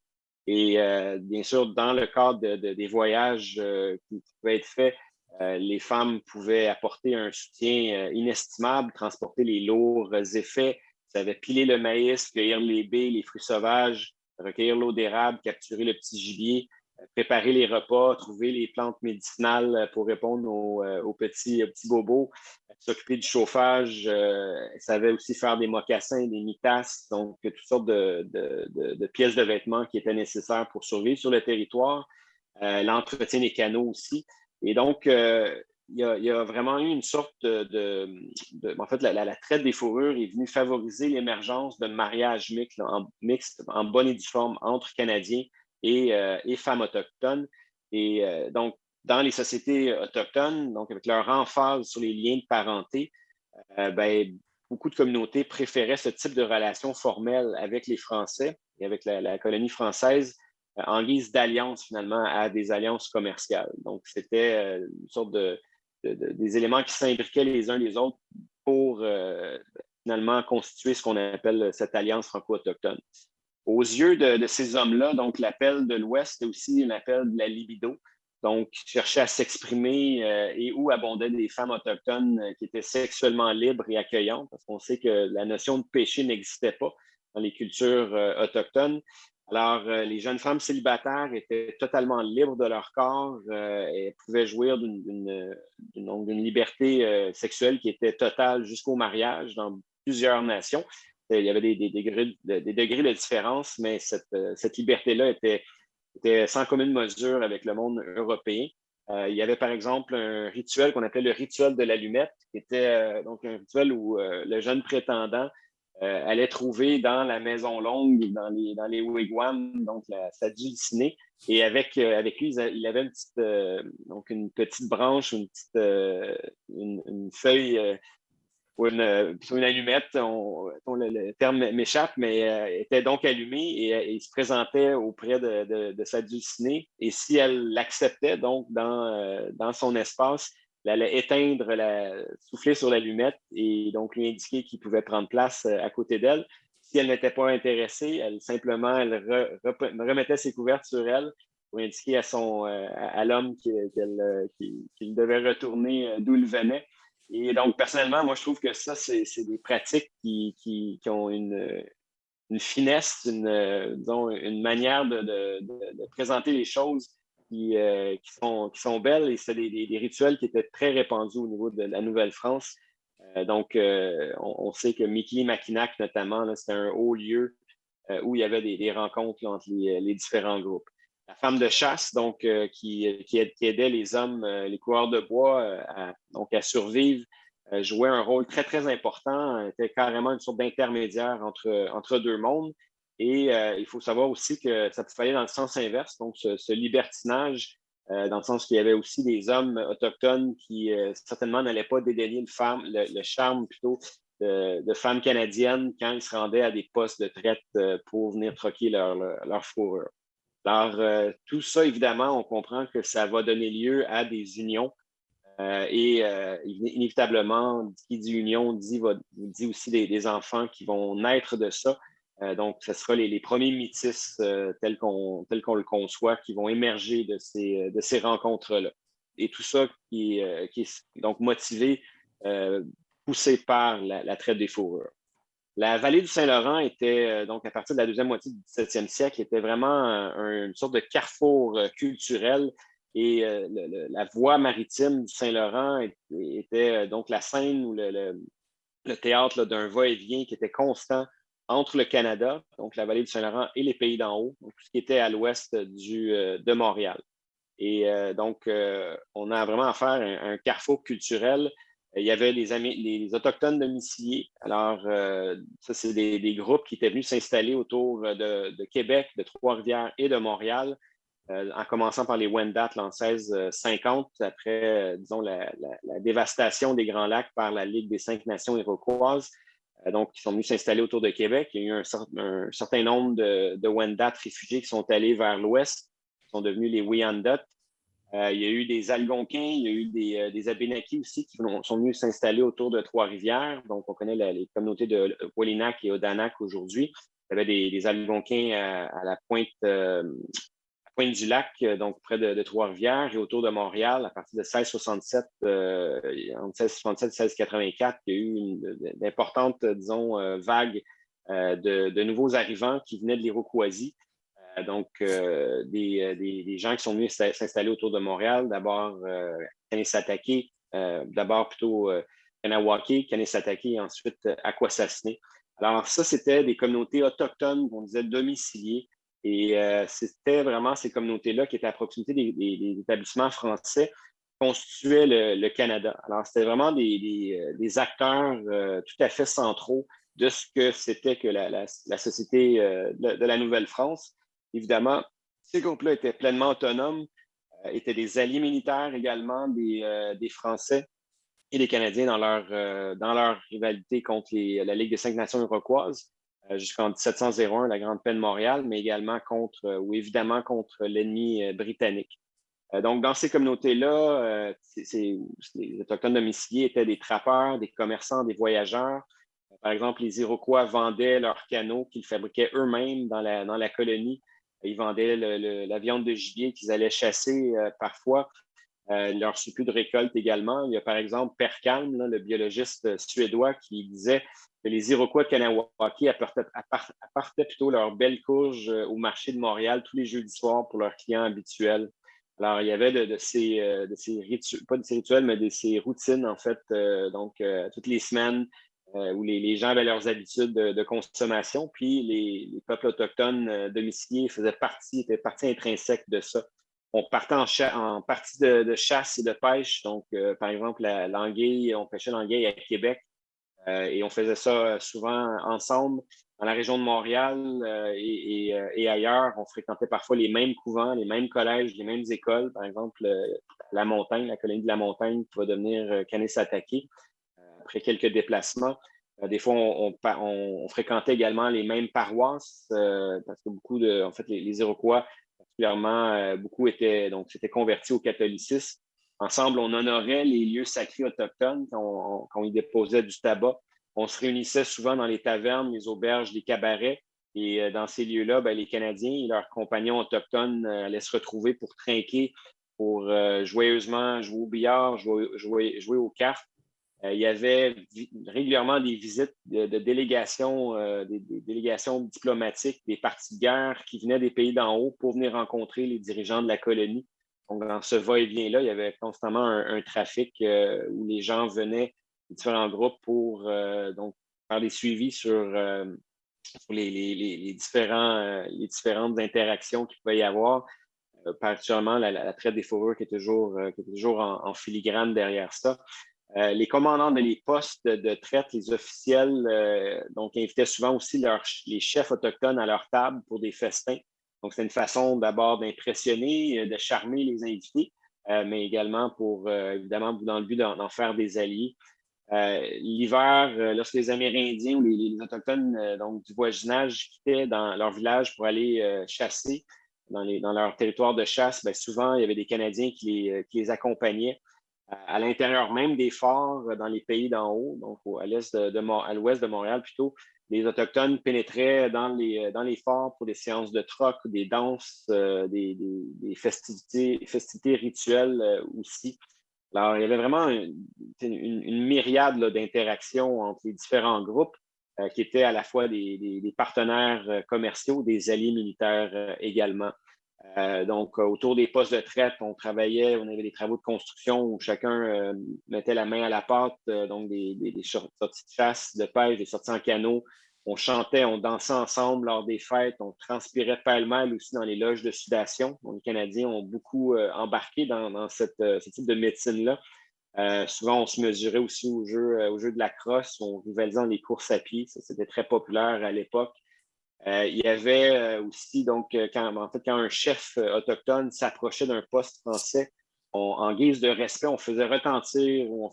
Et bien sûr, dans le cadre des voyages qui pouvaient être faits, les femmes pouvaient apporter un soutien inestimable, transporter les lourds effets, ça avait piler le maïs, cueillir les baies, les fruits sauvages, recueillir l'eau d'érable, capturer le petit gibier, euh, préparer les repas, trouver les plantes médicinales euh, pour répondre aux, euh, petits, bobos, s'occuper du chauffage, ça savait aussi faire des mocassins, des mitas, donc toutes sortes de, pièces de vêtements qui étaient nécessaires pour survivre sur le territoire, l'entretien des canaux aussi. Et donc, il y, a, vraiment eu une sorte de. en fait, la, traite des fourrures est venue favoriser l'émergence mixtes, en, mixte, en bonne et due forme entre Canadiens et, euh, femmes autochtones. Et euh, donc, dans les sociétés autochtones, donc avec leur emphase sur les liens de parenté, euh, ben, beaucoup de communautés préféraient ce type de relation formelle avec les Français et avec la colonie française en guise d'alliance finalement à des alliances commerciales. Donc, c'était une sorte de, des éléments qui s'imbriquaient les uns les autres pour euh, finalement constituer ce qu'on appelle cette alliance franco-autochtone. Aux yeux de, ces hommes-là, donc l'appel de l'Ouest est aussi un appel de la libido, donc chercher à s'exprimer euh, et où abondaient des femmes autochtones euh, qui étaient sexuellement libres et accueillantes, parce qu'on sait que la notion de péché n'existait pas dans les cultures autochtones. Alors, euh, les jeunes femmes célibataires étaient totalement libres de leur corps euh, et pouvaient jouir d'une liberté euh, sexuelle qui était totale jusqu'au mariage dans plusieurs nations. Il y avait des, degrés, de, différence, mais cette, liberté-là était, sans commune mesure avec le monde européen. il y avait par exemple un rituel qu'on appelait le rituel de l'allumette, qui était donc un rituel où le jeune prétendant euh, allait trouver dans la maison longue, dans les, dans les wigwams, donc sa dulcinée. Et avec, euh, avec lui, il avait une petite, euh, donc une petite branche, une petite une, feuille ou une, allumette, le, terme m'échappe, mais était donc allumée et, il se présentait auprès de, de, sa dulcinée. Et si elle l'acceptait, donc dans, dans son espace, allait éteindre, souffler sur l'allumette et donc lui indiquer qu'il pouvait prendre place euh, à côté d'elle. Si elle n'était pas intéressée, elle simplement elle remettait ses couvertes sur elle pour indiquer à, son, euh, à, l'homme euh, qu'il devait retourner d'où il venait. Et donc, personnellement, moi, je trouve que ça, c'est des pratiques qui, qui, ont une, finesse, une, une manière de, présenter les choses euh, qui, sont, belles et c'est des, rituels qui étaient très répandus au niveau de la Nouvelle-France. Euh, donc, euh, on, sait que Mickey Mackinac, notamment, c'était un haut lieu où il y avait des, rencontres entre les, différents groupes. La femme de chasse, donc, qui, qui, aidait les hommes, les coureurs de bois, à, donc, à survivre, jouait un rôle très, très important, était carrément une sorte d'intermédiaire entre, entre deux mondes. Et euh, il faut savoir aussi que ça peut aller dans le sens inverse, donc ce, libertinage, euh, dans le sens qu'il y avait aussi des hommes autochtones qui euh, certainement n'allaient pas dédaigner le, le, charme plutôt de, femmes canadiennes quand ils se rendaient à des postes de traite pour venir troquer leur, leur, fourrure. Alors, tout ça, évidemment, on comprend que ça va donner lieu à des unions. et inévitablement, qui dit union dit aussi des, enfants qui vont naître de ça. Euh, donc, ce sera les, premiers métis euh, tels qu'on le conçoit qui vont émerger de ces, rencontres-là. Et tout ça qui, est donc motivé, euh, poussé par la, traite des fourrures. La vallée du Saint-Laurent était, donc à partir de la deuxième moitié du 17e siècle, était vraiment une sorte de carrefour culturel et la voie maritime du Saint-Laurent était, donc la scène ou le, le théâtre d'un va-et-vient qui était constant entre le Canada, donc la vallée du Saint-Laurent, et les pays d'en haut, donc tout ce qui était à l'ouest euh, de Montréal. Et euh, donc, euh, on a vraiment affaire à un, carrefour culturel. Il y avait les, Autochtones domiciliés. Alors, ça, c'est des, groupes qui étaient venus s'installer autour de, Québec, de Trois-Rivières et de Montréal, en commençant par les Wendat en 1650, après, disons, la, dévastation des Grands Lacs par la Ligue des cinq nations iroquoises. Euh, donc, qui sont venus s'installer autour de Québec. Il y a eu un, certain nombre de, Wendat réfugiés qui sont allés vers l'ouest, qui sont devenus les Wyandot. il y a eu des Algonquins, il y a eu des, des Abénakis aussi qui sont venus s'installer autour de Trois-Rivières. Donc, on connaît les communautés de Wallinac et Odanak aujourd'hui. Il y avait des, Algonquins à, la Pointe du Lac, euh, donc près de, Trois-Rivières et autour de Montréal, à partir de 1667, euh, entre 1667 et 1684, il y a eu d'importantes, disons, euh, vagues de, nouveaux arrivants qui venaient de l'Iroquoisie. donc, des, gens qui sont venus s'installer autour de Montréal, d'abord Kanesatake, d'abord plutôt Kanawake, Kanesatake et ensuite Akwesasne. Alors, ça, c'était des communautés autochtones, on disait domiciliées, et euh, c'était vraiment ces communautés-là qui étaient à proximité des, établissements français constituaient le, Canada. Alors, c'était vraiment des, euh, acteurs euh, tout à fait centraux de ce que c'était que la, société de, la Nouvelle-France. Évidemment, ces groupes-là étaient pleinement autonomes, étaient des alliés militaires également des, Français et des Canadiens dans leur, dans leur rivalité contre la Ligue des cinq nations iroquoises. Euh, jusqu'en 1701, la Grande Paix de Montréal, mais également contre, euh, ou évidemment contre l'ennemi euh, britannique. Donc, dans ces communautés-là, les Autochtones domiciliés étaient des trappeurs, des commerçants, des voyageurs. Par exemple, les Iroquois vendaient leurs canaux qu'ils fabriquaient eux-mêmes dans la, dans la colonie. Ils vendaient la viande de gibier qu'ils allaient chasser parfois, leur surplus de récolte également. Il y a par exemple Per Kalm, le biologiste suédois, qui disait les Iroquois de Kanawaki apportaient, plutôt leurs belles courges euh, au marché de Montréal tous les jeudis soirs pour leurs clients habituels. Alors, il y avait de, ces, euh, rituels, pas de ces rituels, mais de ces routines, en fait, euh, donc toutes les semaines où les, gens avaient leurs habitudes de, consommation. Puis les, peuples autochtones domiciliés faisaient partie, étaient partie intrinsèque de ça. On partait en, partie de, chasse et de pêche. Donc, par exemple, l'anguille, on pêchait l'anguille à Québec. Euh, et on faisait ça euh, souvent ensemble dans la région de Montréal euh, et, ailleurs. On fréquentait parfois les mêmes couvents, les mêmes collèges, les mêmes écoles. Par exemple, la montagne, la colonie de la montagne qui va devenir Kanesatake après quelques déplacements. Des fois, on, fréquentait également les mêmes paroisses parce que beaucoup de, en fait, les Iroquois, particulièrement, beaucoup étaient, donc, s'étaient convertis au catholicisme. Ensemble, on honorait les lieux sacrés autochtones quand on, y déposait du tabac. On se réunissait souvent dans les tavernes, les auberges, les cabarets. Et euh, dans ces lieux-là, ben, les Canadiens et leurs compagnons autochtones euh, allaient se retrouver pour trinquer, pour euh, joyeusement jouer au billard, jouer, aux cartes. Il y avait régulièrement des visites de, délégations, des, délégations diplomatiques, des partis de guerre qui venaient des pays d'en haut pour venir rencontrer les dirigeants de la colonie. Donc, dans ce va-et-vient-là, il y avait constamment un, trafic euh, où les gens venaient de différents groupes pour euh, donc, faire des suivis sur, euh, les, différents, les différentes interactions qu'il pouvait y avoir, particulièrement la, traite des fourrures qui est toujours, toujours en, filigrane derrière ça. Les commandants de les postes de, traite, les officiels, donc invitaient souvent aussi les chefs autochtones à leur table pour des festins. Donc, c'est une façon d'abord d'impressionner, euh, de charmer les invités, euh, mais également pour, euh, évidemment, dans le but d'en faire des alliés. L'hiver, lorsque les Amérindiens ou les, Autochtones donc, du voisinage quittaient dans leur village pour aller chasser dans, leur territoire de chasse, bien, souvent, il y avait des Canadiens qui les, accompagnaient à l'intérieur même des forts dans les pays d'en haut, donc à l'ouest de Montréal plutôt, les Autochtones pénétraient dans les, dans les forts pour des séances de troc, des danses, euh, des, festivités, rituelles euh, aussi. Alors, il y avait vraiment une, myriade d'interactions entre les différents groupes euh, qui étaient à la fois des, partenaires commerciaux, des alliés militaires également. Donc, autour des postes de traite, on travaillait, on avait des travaux de construction où chacun mettait la main à la pâte, donc des, sorties de chasse, de pêche, des sorties en canot, on chantait, on dansait ensemble lors des fêtes, on transpirait pêle-mêle aussi dans les loges de sudation. les Canadiens ont beaucoup euh, embarqué dans, euh, ce type de médecine-là. Euh, souvent, on se mesurait aussi au jeu, au jeu de la crosse, on rivalisait dans les courses à pied. C'était très populaire à l'époque. Il y avait aussi, donc, quand, en fait, quand un chef autochtone s'approchait d'un poste français, en guise de respect, on faisait retentir, on,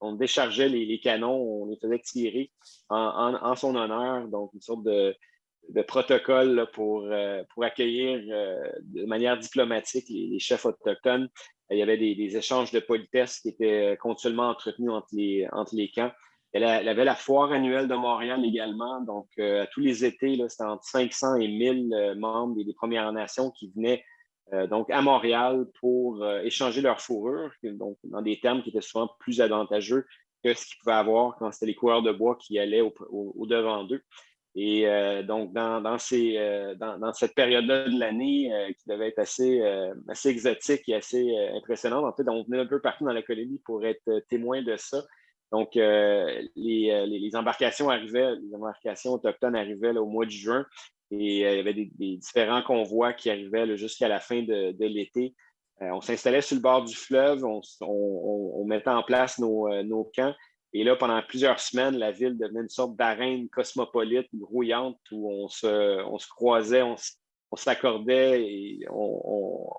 on déchargeait les, canons, on les faisait tirer en, son honneur, donc une sorte de, protocole pour, accueillir de manière diplomatique les, chefs autochtones. Il y avait des, échanges de politesse qui étaient continuellement entretenus entre les camps. Elle, avait la foire annuelle de Montréal également. Donc, à tous les étés, c'était entre 500 et 1000 membres des, Premières Nations qui venaient donc à Montréal pour échanger leur fourrure, donc dans des termes qui étaient souvent plus avantageux que ce qu'ils pouvaient avoir quand c'était les coureurs de bois qui allaient au, devant d'eux. Et euh, donc, dans, ces, euh, dans, cette période-là de l'année euh, qui devait être assez, assez exotique et assez impressionnante, en fait, on venait un peu partout dans la colonie pour être témoin de ça. Donc, les, les, embarcations arrivaient, les embarcations autochtones arrivaient au mois de juin et il y avait des, différents convois qui arrivaient jusqu'à la fin de, l'été. on s'installait sur le bord du fleuve, on, on, mettait en place nos, nos camps et là, pendant plusieurs semaines, la ville devenait une sorte d'arène cosmopolite, grouillante, où on se, on se croisait, on, s'accordait et on,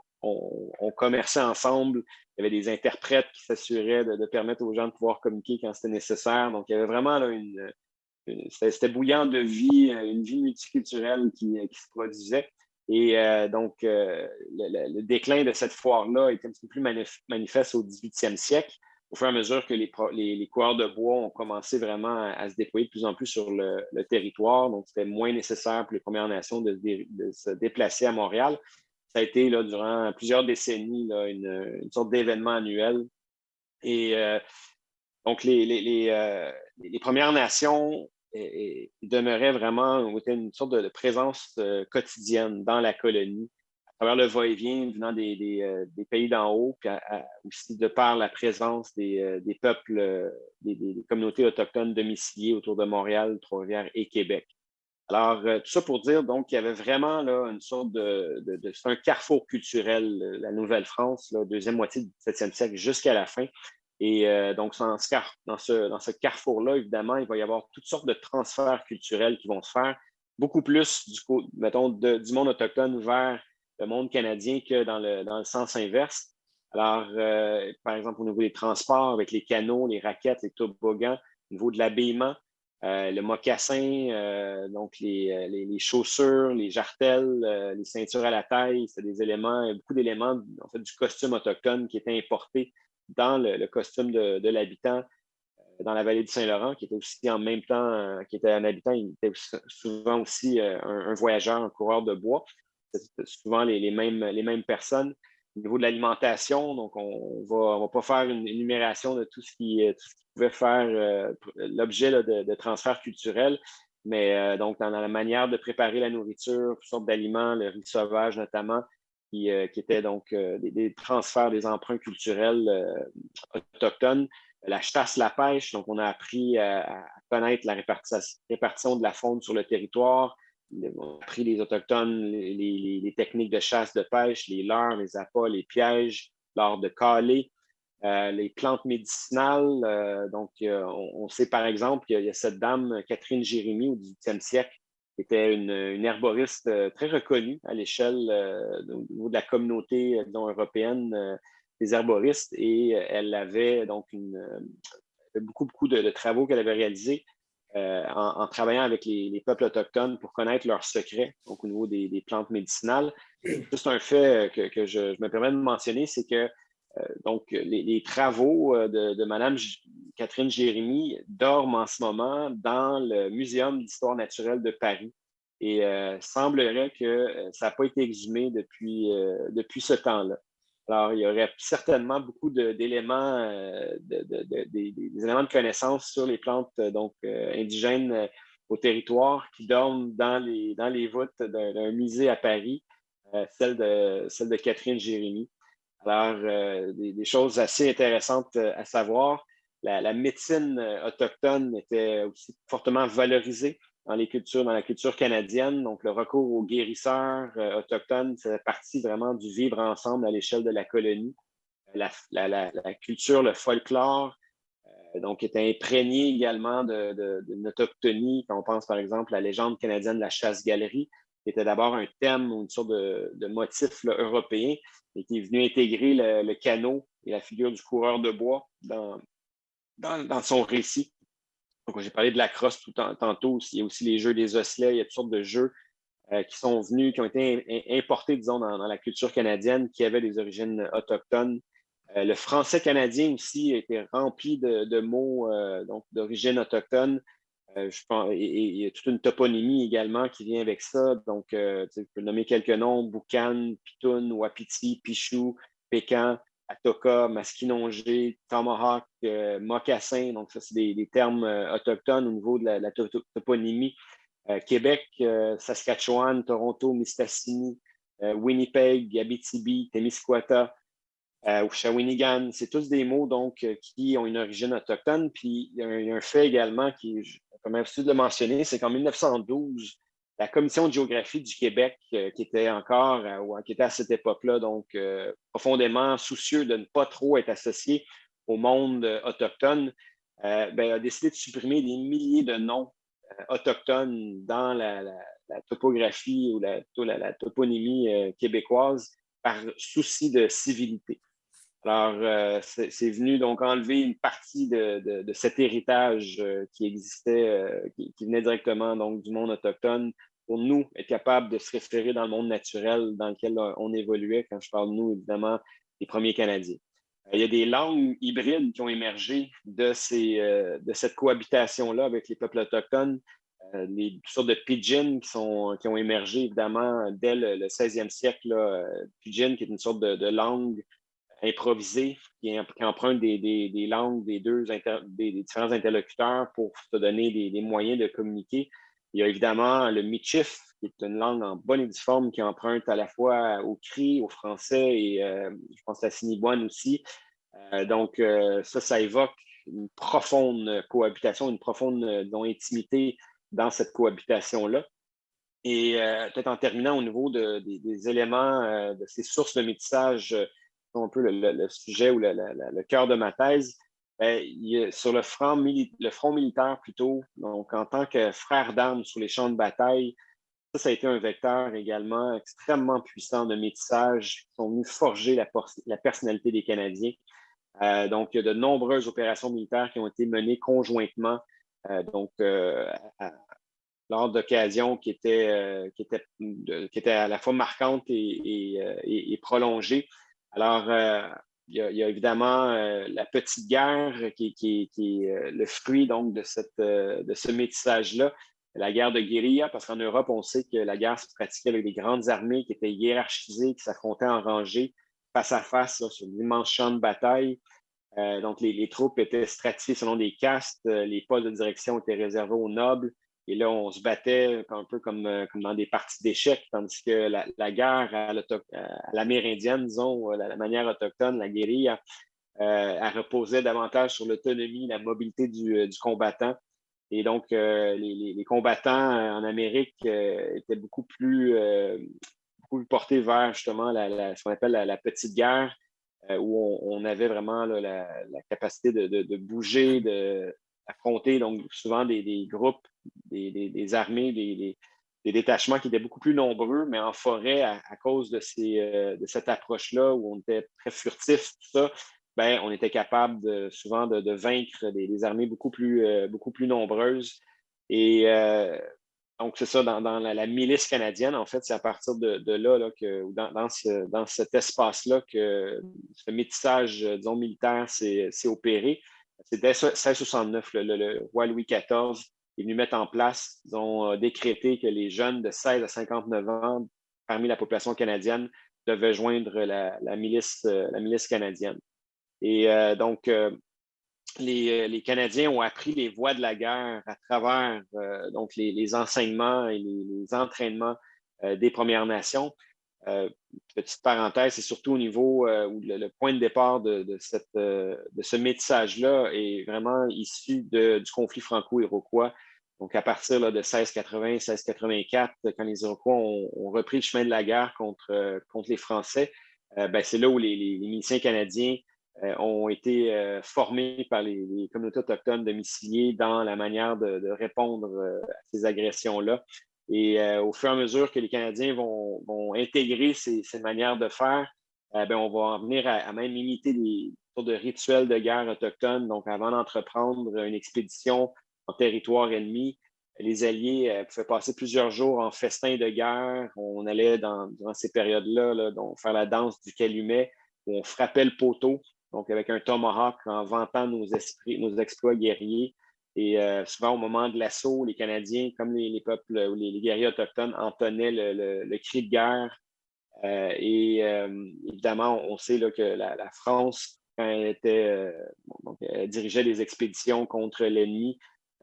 commerçait ensemble. Il y avait des interprètes qui s'assuraient de, permettre aux gens de pouvoir communiquer quand c'était nécessaire. Donc, il y avait vraiment une, c'était bouillant de vie, une vie multiculturelle qui, se produisait. Et euh, donc, euh, le, déclin de cette foire-là était un petit peu plus manifeste au 18e siècle au fur et à mesure que les, les, coureurs de bois ont commencé vraiment à, se déployer de plus en plus sur le, territoire, donc c'était moins nécessaire pour les Premières Nations de, se déplacer à Montréal. Ça a été là, durant plusieurs décennies une, sorte d'événement annuel. Et euh, donc, les, les, euh, Premières Nations demeuraient vraiment une sorte de, présence euh, quotidienne dans la colonie travers le va-et-vient venant des, euh, pays d'en haut, puis aussi de par la présence des, euh, peuples, euh, des, communautés autochtones domiciliées autour de Montréal, Trois-Rivières et Québec. Alors, tout ça pour dire donc qu'il y avait vraiment là, une sorte de, c'est un carrefour culturel, la Nouvelle-France, deuxième moitié du 17e siècle jusqu'à la fin. Et donc, dans ce, dans ce, dans ce carrefour-là, évidemment, il va y avoir toutes sortes de transferts culturels qui vont se faire, beaucoup plus du, mettons, du monde autochtone vers le monde canadien que dans le, dans le sens inverse. Alors, euh, par exemple, au niveau des transports, avec les canaux, les raquettes, les toboggans, au niveau de l'habillement, euh, le mocassin, euh, donc les, les, chaussures, les jartelles, les ceintures à la taille, c'est des éléments, beaucoup d'éléments en fait, du costume autochtone qui étaient importés dans le, costume de, l'habitant dans la vallée du Saint-Laurent, qui était aussi en même temps, qui était un habitant, il était souvent aussi un, voyageur, un coureur de bois souvent les, mêmes, les mêmes personnes. Au niveau de l'alimentation, donc on ne va, pas faire une énumération de tout ce qui, pouvait faire euh, l'objet de, transferts culturels, mais euh, donc dans la manière de préparer la nourriture, toutes sortes d'aliments, le riz sauvage notamment, qui, euh, étaient donc des, transferts des emprunts culturels autochtones. La chasse, la pêche, donc on a appris à, connaître la répartition de la faune sur le territoire, ont appris les Autochtones les, techniques de chasse, de pêche, les leurres, les appâts, les pièges, l'art de caler, euh, les plantes médicinales. Euh, donc, euh, on, sait par exemple qu'il y, a cette dame, Catherine Jérémy, au 18e siècle, qui était une, herboriste très reconnue à l'échelle de la communauté européenne des herboristes. Et elle avait donc beaucoup, beaucoup de travaux qu'elle avait réalisés en, travaillant avec les, peuples autochtones pour connaître leurs secrets au niveau des, plantes médicinales. Juste un fait que, je, me permets de mentionner, c'est que donc, les, travaux euh, de, de Mme Catherine Jérémy dorment en ce moment dans le Muséum d'histoire naturelle de Paris. Et semblerait que ça n'a pas été exhumé depuis, depuis ce temps-là. Alors, il y aurait certainement beaucoup d'éléments, euh, des éléments de connaissance sur les plantes euh, donc, euh, indigènes au territoire qui dorment dans les, dans les voûtes d'un musée à Paris, celle, de, celle de Catherine Jérémy. Alors, des, choses assez intéressantes à savoir. la médecine autochtone était aussi fortement valorisée dans les cultures, dans la culture canadienne. Donc, le recours aux guérisseurs euh, autochtones, c'est partie vraiment du vivre ensemble à l'échelle de la colonie. La, culture, le folklore, euh, donc, était imprégné également de, de, Quand on pense, par exemple, à la légende canadienne de la chasse-galerie, qui était d'abord un thème ou une sorte de, motif européen et qui est venu intégrer le, canot et la figure du coureur de bois dans, dans, son récit. Donc, j'ai parlé de la crosse tout tantôt. Il y a aussi les jeux des osselets. Il y a toutes sortes de jeux qui sont venus, qui ont été importés, disons, dans, la culture canadienne, qui avaient des origines autochtones. le français canadien aussi a été rempli de, mots donc d'origine autochtone. Et, il y a toute une toponymie également qui vient avec ça. Donc, je peux nommer quelques noms Boucan, Pitoun, Wapiti, Pichou, Pécan, Atoka, Masquinongé, Tomahawk, euh, Mocassin. Donc, ça, c'est des, termes euh, autochtones au niveau de la, toponymie. Euh, Québec, Saskatchewan, Toronto, Mistassini, Winnipeg, Abitibi, Témiscouata, ou Shawinigan, c'est tous des mots donc qui ont une origine autochtone. Puis il y a un, fait également qui, comme je de le mentionner, c'est qu'en 1912, la Commission de géographie du Québec, euh, qui était encore, euh, ou qui était à cette époque-là, donc euh, profondément soucieux de ne pas trop être associé au monde autochtone, ben, a décidé de supprimer des milliers de noms autochtones dans la, topographie ou la, toponymie québécoise par souci de civilité. Alors, c'est venu donc enlever une partie de, cet héritage qui existait, qui, qui, venait directement donc, du monde autochtone pour nous, être capable de se référer dans le monde naturel dans lequel euh, on évoluait, quand je parle de nous, évidemment, les premiers Canadiens. Euh, il y a des langues hybrides qui ont émergé de, ces, euh, de cette cohabitation-là avec les peuples autochtones, les sortes de pidgin qui, sont, qui ont émergé évidemment dès le, 16e siècle. Pidgin, qui est une sorte de, langue improvisée qui, emprunte des, langues des deux différents interlocuteurs pour te donner des, moyens de communiquer. Il y a évidemment le Michif, qui est une langue en bonne et due forme qui emprunte à la fois au cri, au français et euh, je pense à Siniboine aussi. Euh, donc, euh, ça, ça évoque une profonde cohabitation, une profonde intimité dans cette cohabitation-là. Et peut-être en terminant au niveau des, éléments de ces sources de métissage, un peu le, sujet ou le cœur de ma thèse, ben, sur le front, militaire plutôt, donc en tant que frère d'armes sur les champs de bataille, ça, a été un vecteur également extrêmement puissant de métissage qui sont venus forger la, personnalité des Canadiens. Euh, donc, il y a de nombreuses opérations militaires qui ont été menées conjointement, euh, donc euh, lors d'occasions qui, étaient, qui, qui étaient à la fois marquantes et prolongées. Alors, il y, a, évidemment euh, la petite guerre qui, est euh, le fruit donc de, euh, ce métissage-là, la guerre de guérilla, parce qu'en Europe, on sait que la guerre se pratiquait avec des grandes armées qui étaient hiérarchisées, qui s'affrontaient en rangée, face à face, sur d'immenses champs de bataille. donc, les, les, troupes étaient stratifiées selon des castes, les postes de direction étaient réservés aux nobles, et là, on se battait un peu comme, euh, dans des parties d'échecs, tandis que la, guerre à l'amérindienne, disons, euh, la, manière autochtone, la guérilla, euh, elle reposait davantage sur l'autonomie, la mobilité du, combattant. Et donc, les, combattants en Amérique étaient beaucoup plus, portés vers justement ce qu'on appelle la, petite guerre, où on, avait vraiment la, capacité de, de bouger, d'affronter donc souvent des groupes des, armées, des, détachements qui étaient beaucoup plus nombreux, mais en forêt, à, cause de, ces, euh, de cette approche-là où on était très furtif, tout ça, ben, on était capable souvent de, vaincre des, armées beaucoup plus, euh, beaucoup plus nombreuses. Et euh, donc, c'est ça, dans, la, milice canadienne, en fait, c'est à partir de, là, là, que, dans, dans, cet espace-là que ce métissage, disons, militaire s'est opéré. C'était 1669, le, le, roi Louis XIV est venu mettre en place, ils ont euh, décrété que les jeunes de 16 à 59 ans parmi la population canadienne devaient joindre la, milice, euh, milice canadienne. Et euh, donc, les, Canadiens ont appris les voies de la guerre à travers donc les, enseignements et les, entraînements des Premières Nations. petite parenthèse, c'est surtout au niveau où le, point de départ de ce métissage-là est vraiment issu du conflit franco-iroquois donc, à partir de 1680-1684, quand les Iroquois ont, repris le chemin de la guerre contre, euh, contre les Français, euh, ben, c'est là où les, les, miliciens canadiens euh, ont été formés par les, communautés autochtones domiciliées dans la manière de, répondre à ces agressions-là. Et au fur et à mesure que les Canadiens vont, vont intégrer ces, ces, manières de faire, ben, on va en venir à, même imiter des sortes de rituels de guerre autochtones. Donc, avant d'entreprendre une expédition en territoire ennemi. Les Alliés pouvaient passer plusieurs jours en festin de guerre. On allait dans, durant ces périodes-là faire la danse du calumet, où on frappait le poteau, donc avec un tomahawk en vantant nos, exploits guerriers. Et souvent, au moment de l'assaut, les Canadiens, comme les, peuples ou les, guerriers autochtones, entonnaient le, cri de guerre. et évidemment, on sait là, que la, France, quand elle, était, dirigeait des expéditions contre l'ennemi,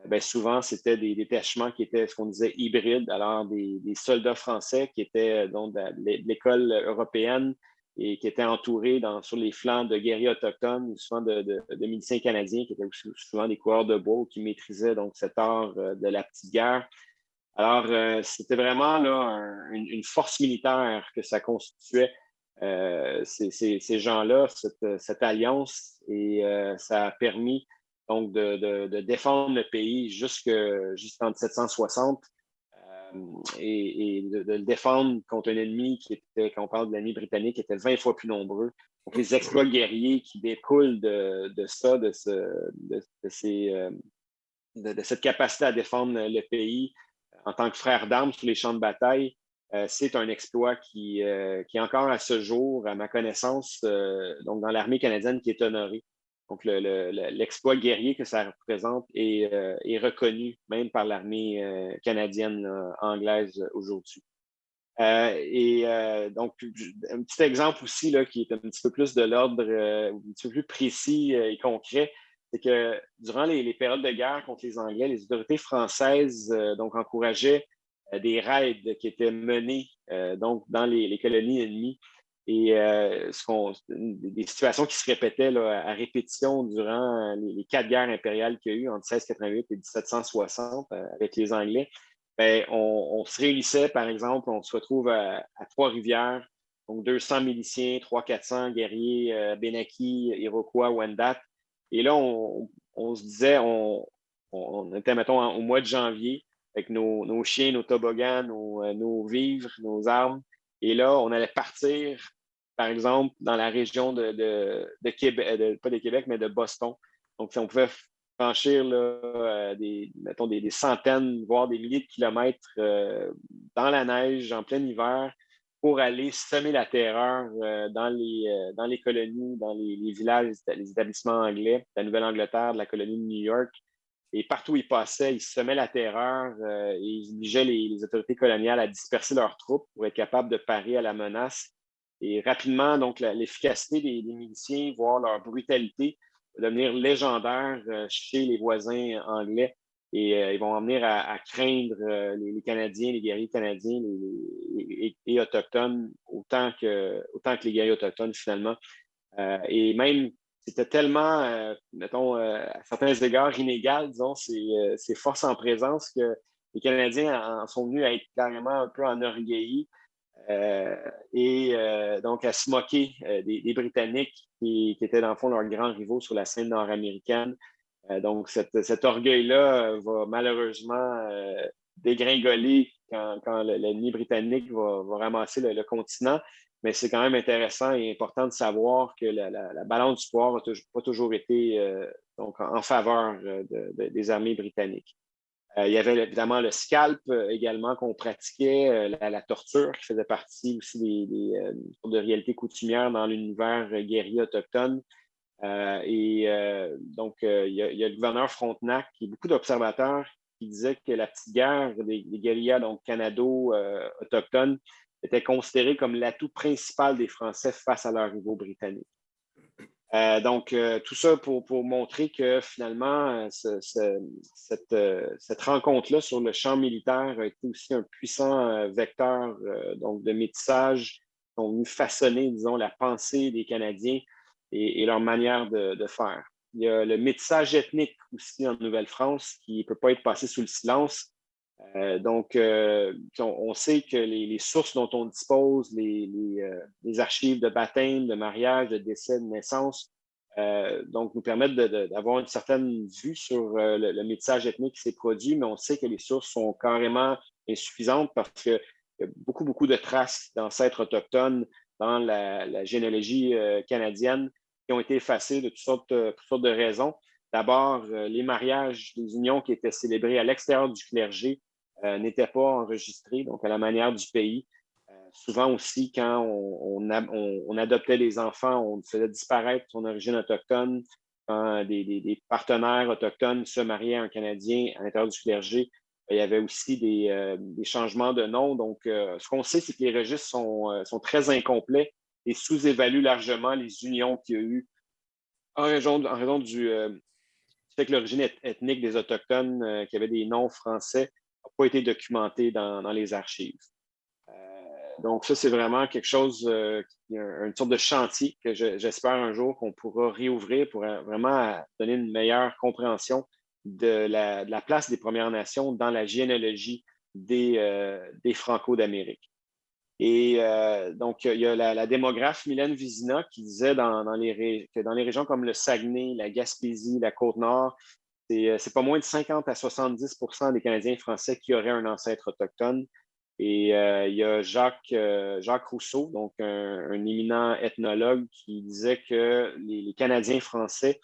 ben, souvent, c'était des détachements qui étaient ce qu'on disait hybrides, alors des, soldats français qui étaient donc de l'école européenne et qui étaient entourés sur les flancs de guerriers autochtones, souvent de, de, miliciens canadiens qui étaient souvent des coureurs de bois qui maîtrisaient donc cet art euh, de la petite guerre. Alors, euh, c'était vraiment là, une, force militaire que ça constituait, euh, ces, gens-là, cette, alliance, et ça a permis donc de, défendre le pays jusqu'en 1760 euh, et, de, le défendre contre un ennemi qui était, quand on parle de l'ennemi britannique, qui était 20 fois plus nombreux. Donc, les exploits guerriers qui découlent de, ça, euh, de, cette capacité à défendre le pays en tant que frère d'armes sur les champs de bataille, euh, c'est un exploit qui, qui, encore à ce jour, à ma connaissance, donc dans l'armée canadienne, qui est honoré. Donc, l'exploit guerrier que ça représente est, euh, reconnu même par l'armée euh, canadienne euh, anglaise aujourd'hui. et donc, un petit exemple aussi là, qui est un petit peu plus de l'ordre, un petit peu plus précis et concret, c'est que durant les, périodes de guerre contre les Anglais, les autorités françaises donc encourageaient des raids qui étaient menés donc dans les colonies ennemies et euh, des situations qui se répétaient à répétition durant euh, les, quatre guerres impériales qu'il y a eu entre 1688 et 1760 euh, avec les Anglais. Ben, on, se réunissait, par exemple, on se retrouve à, Trois-Rivières, donc 200 miliciens, 300-400 guerriers euh, Benaki, Iroquois, Wendat. Et là, on, se disait, on, était, mettons, au mois de janvier, avec nos, chiens, nos toboggans, nos, nos vivres, nos armes. Et là, on allait partir, par exemple, dans la région de, Québec, pas de Québec, mais de Boston. Donc, on pouvait franchir euh, des, mettons, des, centaines, voire des milliers de kilomètres euh, dans la neige en plein hiver pour aller semer la terreur euh, dans, les, dans les colonies, dans les, villages, les établissements anglais, de la Nouvelle-Angleterre, de la colonie de New York. Et partout où ils passaient, ils semaient la terreur et ils obligeaient les, autorités coloniales à disperser leurs troupes pour être capables de parer à la menace. Et rapidement, donc, l'efficacité des, miliciens, voire leur brutalité, va devenir légendaire euh, chez les voisins anglais. Et euh, ils vont en venir à, craindre euh, les, Canadiens, les guerriers canadiens et, autochtones autant que, autant que les guerriers autochtones, finalement. et même c'était tellement, euh, mettons, euh, à certains égards inégal, disons, ces, forces en présence que les Canadiens en sont venus à être carrément un peu enorgueillis euh, et donc à se moquer des, Britanniques qui, étaient dans le fond leurs grands rivaux sur la scène nord-américaine. donc cet orgueil-là va malheureusement dégringoler quand, l'ennemi britannique va, ramasser le continent mais c'est quand même intéressant et important de savoir que la, balance du pouvoir n'a pas toujours été euh, en faveur euh, des armées britanniques. Euh, il y avait évidemment le scalp également qu'on pratiquait, la, torture qui faisait partie aussi des, de réalité coutumière dans l'univers guerrier autochtone. et donc, il y, a, le gouverneur Frontenac et beaucoup d'observateurs qui disaient que la petite guerre des, des guérillas donc canado-autochtones était considéré comme l'atout principal des Français face à leurs rivaux britanniques. Euh, donc, euh, tout ça pour, montrer que finalement, euh, cette, rencontre-là sur le champ militaire a été aussi un puissant vecteur donc de métissage qui ont venu façonner, disons, la pensée des Canadiens et, leur manière de, faire. Il y a le métissage ethnique aussi en Nouvelle-France qui ne peut pas être passé sous le silence. Euh, donc, euh, on, sait que les, sources dont on dispose, les, euh, archives de baptême, de mariage, de décès, de naissance, donc nous permettent d'avoir une certaine vue sur le, métissage ethnique qui s'est produit, mais on sait que les sources sont carrément insuffisantes parce qu'il y a beaucoup, beaucoup de traces d'ancêtres autochtones dans la, généalogie canadienne qui ont été effacées de toutes sortes, toutes sortes de raisons. d'abord, les mariages, les unions qui étaient célébrées à l'extérieur du clergé n'étaient pas enregistrés, donc à la manière du pays. souvent aussi, quand on, adoptait les enfants, on faisait disparaître son origine autochtone. Quand des, des partenaires autochtones se mariaient un Canadien à l'intérieur du clergé, il y avait aussi des, euh, changements de nom. Donc, euh, ce qu'on sait, c'est que les registres euh, sont très incomplets et sous-évaluent largement les unions qu'il y a eu en raison, du, fait que l'origine ethnique des Autochtones qui avaient des noms français n'a pas été documentée dans, les archives. donc, ça, c'est vraiment quelque chose, une sorte de chantier que j'espère un jour qu'on pourra réouvrir pour vraiment donner une meilleure compréhension de la, place des Premières Nations dans la généalogie des, euh, des Franco d'Amérique. Et euh, donc, il y a la, démographe Mylène Vizina qui disait dans, les, que dans les régions comme le Saguenay, la Gaspésie, la Côte-Nord, c'est euh, pas moins de 50 à 70% des Canadiens français qui auraient un ancêtre autochtone. Et il y a Jacques, Jacques Rousseau, donc un, éminent ethnologue, qui disait que les Canadiens français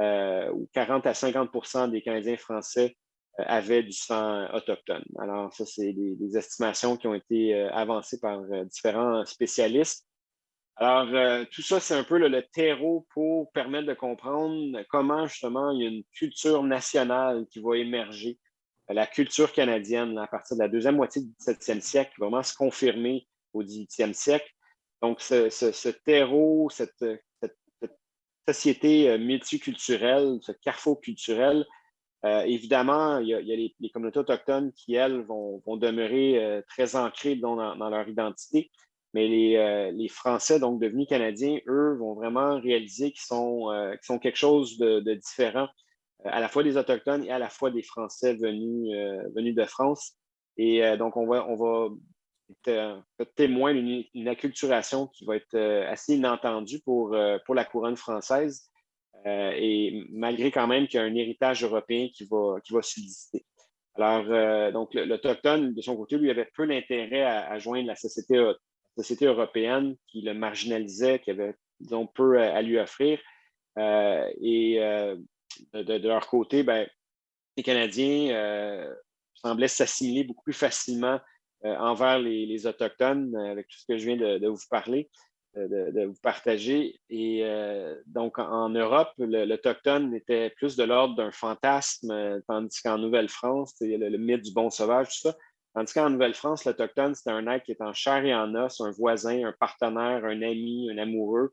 euh, où 40 à 50% des Canadiens français euh, avaient du sang autochtone. Alors, ça, c'est des, estimations qui ont été euh, avancées par différents spécialistes. Alors, tout ça, c'est un peu le, terreau pour permettre de comprendre comment, justement, il y a une culture nationale qui va émerger, la culture canadienne, à partir de la deuxième moitié du 17e siècle, qui va vraiment se confirmer au 18e siècle. Donc, ce, terreau, cette, société euh, multiculturelle, ce carrefour culturel, euh, évidemment, il y a, les, communautés autochtones qui, elles, vont, demeurer euh, très ancrées dans, leur identité, mais les, Français, donc devenus Canadiens, eux, vont vraiment réaliser qu'ils sont, sont quelque chose de, différent, à la fois des Autochtones et à la fois des Français venus, de France. Et donc, on va, on va être témoin d'une acculturation qui va être euh, assez inattendue pour, euh, pour la couronne française, euh, et malgré quand même qu'il y a un héritage européen qui va, qui va subsister. Alors, donc, l'Autochtone, de son côté, lui avait peu d'intérêt à, joindre la société, société européenne qui le marginalisait, qui avait, disons, peu à, lui offrir. et de, leur côté, ben, les Canadiens semblaient s'assimiler beaucoup plus facilement euh, envers les, Autochtones, euh, avec tout ce que je viens de, vous parler, euh, de, vous partager. Et donc, en, Europe, l'Autochtone était plus de l'ordre d'un fantasme, tandis qu'en Nouvelle-France, c'est le, mythe du bon sauvage, tout ça. Tandis qu'en Nouvelle-France, l'Autochtone, c'était un être qui est en chair et en os, un voisin, un partenaire, un ami, un amoureux,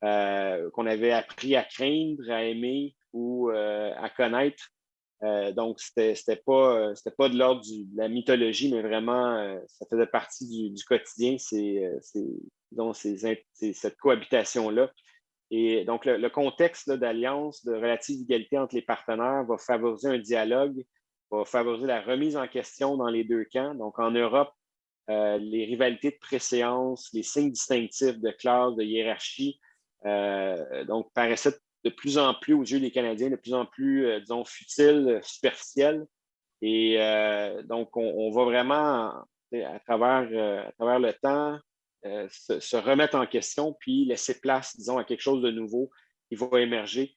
qu'on avait appris à craindre, à aimer ou à connaître euh, donc, c'était pas, euh, pas de l'ordre de la mythologie, mais vraiment, euh, ça faisait partie du, quotidien, cette cohabitation-là. Et donc, le, contexte d'alliance, de relative égalité entre les partenaires va favoriser un dialogue, va favoriser la remise en question dans les deux camps. Donc, en Europe, les rivalités de préséance, les signes distinctifs de classe, de hiérarchie, donc, paraissaient de plus en plus aux yeux des Canadiens, de plus en plus, euh, disons, futile, superficiel. Et euh, donc, on, va vraiment, à travers, euh, à travers le temps, se, remettre en question, puis laisser place, disons, à quelque chose de nouveau qui va émerger,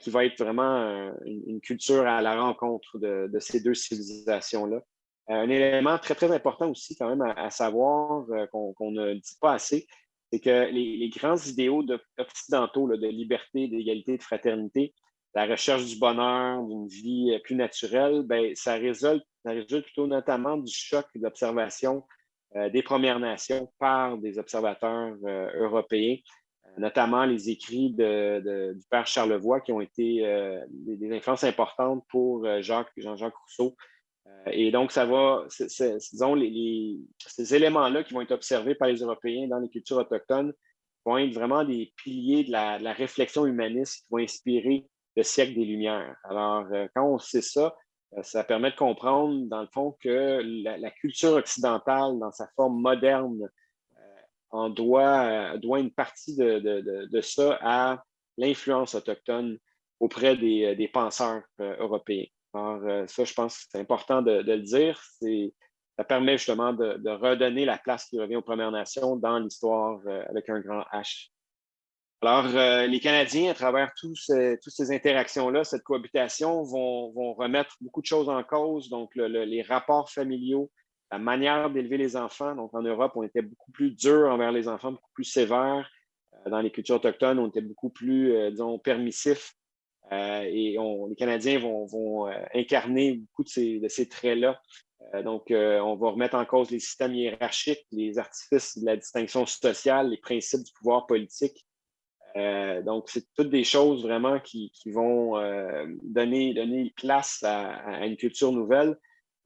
qui va être vraiment une, culture à la rencontre de, ces deux civilisations-là. un élément très, très important aussi, quand même, à, savoir, qu'on ne dit pas assez, c'est que les, grands idéaux occidentaux de liberté, d'égalité, de fraternité, la recherche du bonheur, d'une vie euh, plus naturelle, ben, ça, résulte, plutôt notamment du choc d'observation euh, des Premières Nations par des observateurs euh, européens, notamment les écrits de, du père Charlevoix qui ont été des, influences importantes pour Jacques, Jean-Jacques Rousseau euh, et donc, ça va, ces éléments-là qui vont être observés par les Européens dans les cultures autochtones vont être vraiment des piliers de la, réflexion humaniste qui vont inspirer le siècle des Lumières. Alors, euh, quand on sait ça, euh, ça permet de comprendre, dans le fond, que la, culture occidentale, dans sa forme moderne, doit, une partie de, ça à l'influence autochtone auprès des penseurs européens. Alors, euh, ça, je pense que c'est important de, le dire. Ça permet justement de, redonner la place qui revient aux Premières Nations dans l'histoire euh, avec un grand H. Alors, euh, les Canadiens, à travers toutes ces interactions-là, cette cohabitation, vont, remettre beaucoup de choses en cause. Donc, les rapports familiaux, la manière d'élever les enfants. Donc, en Europe, on était beaucoup plus dur envers les enfants, beaucoup plus sévère. Dans les cultures autochtones, on était beaucoup plus, disons, permissif. Et les Canadiens vont, incarner beaucoup de ces, traits-là. donc, on va remettre en cause les systèmes hiérarchiques, les artifices de la distinction sociale, les principes du pouvoir politique. Euh, donc, c'est toutes des choses vraiment qui, vont euh, donner, place à, une culture nouvelle.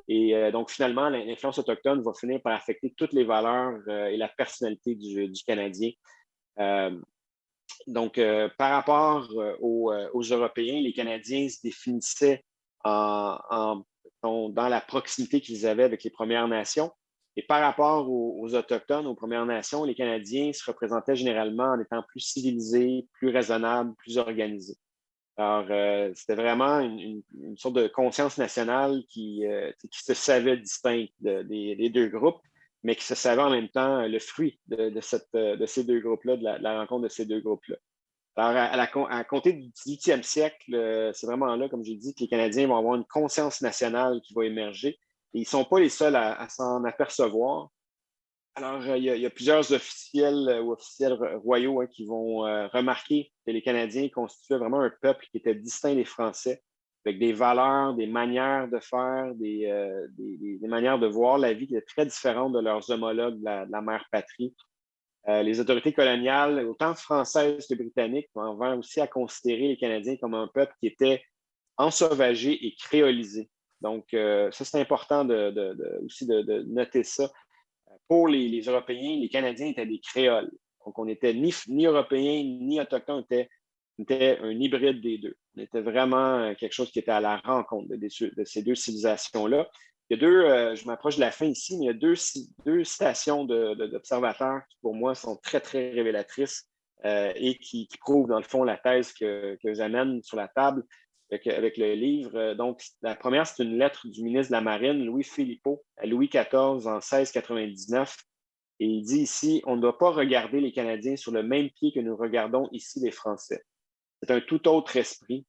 Et euh, donc, finalement, l'influence autochtone va finir par affecter toutes les valeurs et la personnalité du, Canadien. Donc, par rapport aux, Européens, les Canadiens se définissaient dans la proximité qu'ils avaient avec les Premières Nations. Et par rapport aux, Autochtones, aux Premières Nations, les Canadiens se représentaient généralement en étant plus civilisés, plus raisonnables, plus organisés. Alors, euh, c'était vraiment une, sorte de conscience nationale euh, qui se savait distincte des, deux groupes, mais qui se savait en même temps le fruit de, cette, de ces deux groupes-là, de, la, rencontre de ces deux groupes-là. Alors, à, la, compter du 18e siècle, euh, c'est vraiment là, comme j'ai dit, que les Canadiens vont avoir une conscience nationale qui va émerger ils ne sont pas les seuls à, s'en apercevoir. Alors, euh, il y, a, plusieurs officiels euh, ou officiels royaux hein, qui vont euh, remarquer que les Canadiens constituaient vraiment un peuple qui était distinct des Français, avec des valeurs, des manières de faire, des, manières de voir la vie qui étaient très différentes de leurs homologues de la, mère patrie. les autorités coloniales, autant françaises que britanniques, vont aussi à considérer les Canadiens comme un peuple qui était ensauvagé et créolisé. Donc, euh, ça, c'est important aussi de, noter ça. Pour les, Européens, les Canadiens étaient des créoles. Donc, on n'était ni, ni Européens ni Autochtones, on était, un hybride des deux. Était vraiment euh, quelque chose qui était à la rencontre de, ces deux civilisations-là. Il y a deux, euh, je m'approche de la fin ici, mais il y a deux, deux citations d'observateurs qui, pour moi, sont très, très révélatrices et qui, prouvent, dans le fond, la thèse que, j'amène sur la table avec, le livre. Euh, donc, la première, c'est une lettre du ministre de la Marine, Louis Philippot, à Louis XIV en 1699. Et il dit ici, on ne doit pas regarder les Canadiens sur le même pied que nous regardons ici les Français. C'est un tout autre esprit,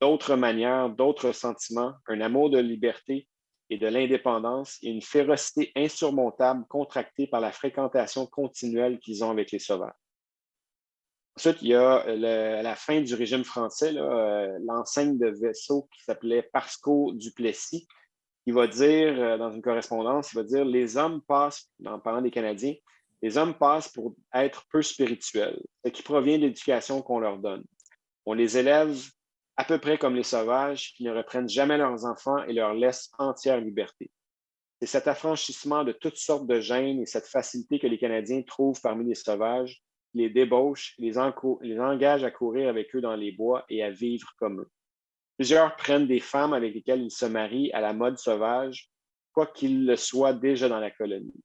d'autres manières, d'autres sentiments, un amour de liberté et de l'indépendance et une férocité insurmontable contractée par la fréquentation continuelle qu'ils ont avec les sauvages. Ensuite, il y a à la fin du régime français, euh, l'enseigne de vaisseau qui s'appelait Parsco Duplessis, qui va dire, euh, dans une correspondance, il va dire les hommes passent, en parlant des Canadiens, les hommes passent pour être peu spirituels, ce qui provient de l'éducation qu'on leur donne. On les élève à peu près comme les sauvages qui ne reprennent jamais leurs enfants et leur laissent entière liberté. C'est cet affranchissement de toutes sortes de gènes et cette facilité que les Canadiens trouvent parmi les sauvages les débauche, les, les engage à courir avec eux dans les bois et à vivre comme eux. Plusieurs prennent des femmes avec lesquelles ils se marient à la mode sauvage, quoiqu'ils le soient déjà dans la colonie.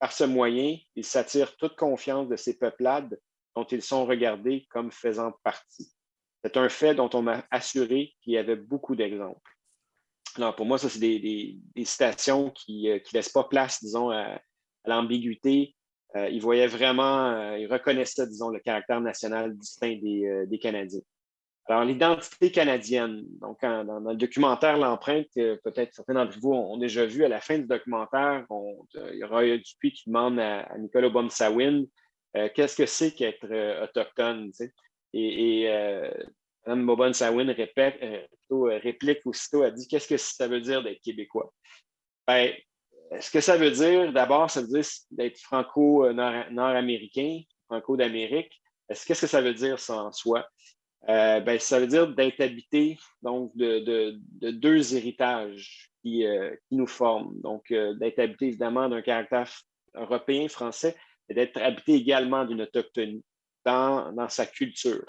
Par ce moyen, ils s'attirent toute confiance de ces peuplades dont ils sont regardés comme faisant partie. C'est un fait dont on m'a assuré qu'il y avait beaucoup d'exemples. Alors, pour moi, ça, c'est des, citations qui ne euh, laissent pas place, disons, à l'ambiguïté euh, il voyait vraiment, euh, il reconnaissait, disons, le caractère national distinct des, Canadiens. Alors, l'identité canadienne, donc dans, le documentaire L'empreinte, peut-être certains d'entre vous ont, déjà vu, à la fin du documentaire, il y aura Dupuis qui demande à, Nicolas Baum-Sawin qu'est-ce que c'est qu'être autochtone. Et, et Mme Bobon-Sawin réplique aussitôt, elle dit qu'est-ce que ça veut dire d'être québécois? Ben, ce que ça veut dire, d'abord, ça veut dire d'être franco-nord-américain, franco d'Amérique. Qu'est-ce que ça veut dire, ça, en soi? Euh, ben, ça veut dire d'être habité donc, de, deux héritages euh, qui, nous forment. Donc, euh, d'être habité évidemment d'un caractère européen, français, et d'être habité également d'une autochtonie dans, sa culture.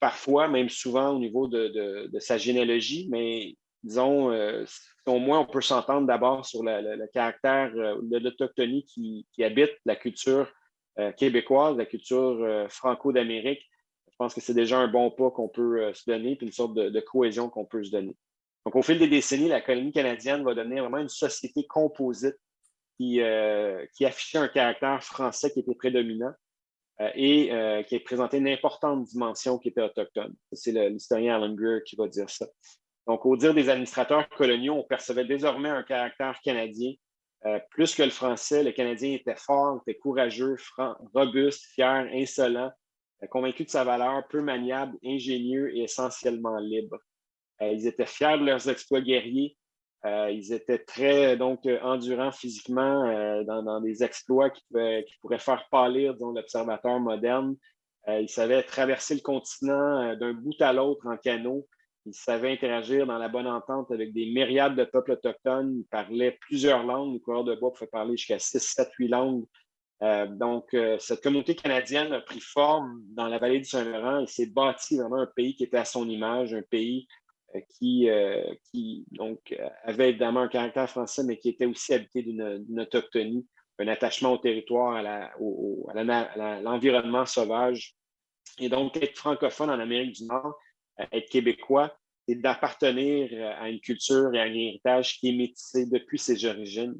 Parfois, même souvent au niveau de, sa généalogie, mais disons, au moins, on peut s'entendre d'abord sur le, caractère euh, de l'autochtonie qui, habite la culture euh, québécoise, la culture euh, franco-d'Amérique. Je pense que c'est déjà un bon pas qu'on peut se donner, puis une sorte de, cohésion qu'on peut se donner. Donc, au fil des décennies, la colonie canadienne va devenir vraiment une société composite qui, qui affichait un caractère français qui était prédominant. Et qui présentait une importante dimension qui était autochtone. C'est l'historien Alan Greer qui va dire ça. Donc, au dire des administrateurs coloniaux, on percevait désormais un caractère canadien. plus que le français, le Canadien était fort, était courageux, franc, robuste, fier, insolent, convaincu de sa valeur, peu maniable, ingénieux et essentiellement libre. ils étaient fiers de leurs exploits guerriers, euh, ils étaient très donc endurants physiquement euh, dans, des exploits qui, pourraient faire pâlir l'observateur moderne. Euh, ils savaient traverser le continent d'un bout à l'autre en canot. Ils savaient interagir dans la bonne entente avec des myriades de peuples autochtones. Ils parlaient plusieurs langues. Les coureurs de bois pouvaient parler jusqu'à 6, 7, 8 langues. donc, cette communauté canadienne a pris forme dans la vallée du Saint-Laurent et s'est bâti vraiment un pays qui était à son image, un pays euh, qui, euh, qui donc, euh, avait évidemment un caractère français, mais qui était aussi habité d'une autochtonie, un attachement au territoire, à l'environnement sauvage. Et donc, être francophone en Amérique du Nord, être québécois, c'est d'appartenir à une culture et à un héritage qui est métissé depuis ses origines.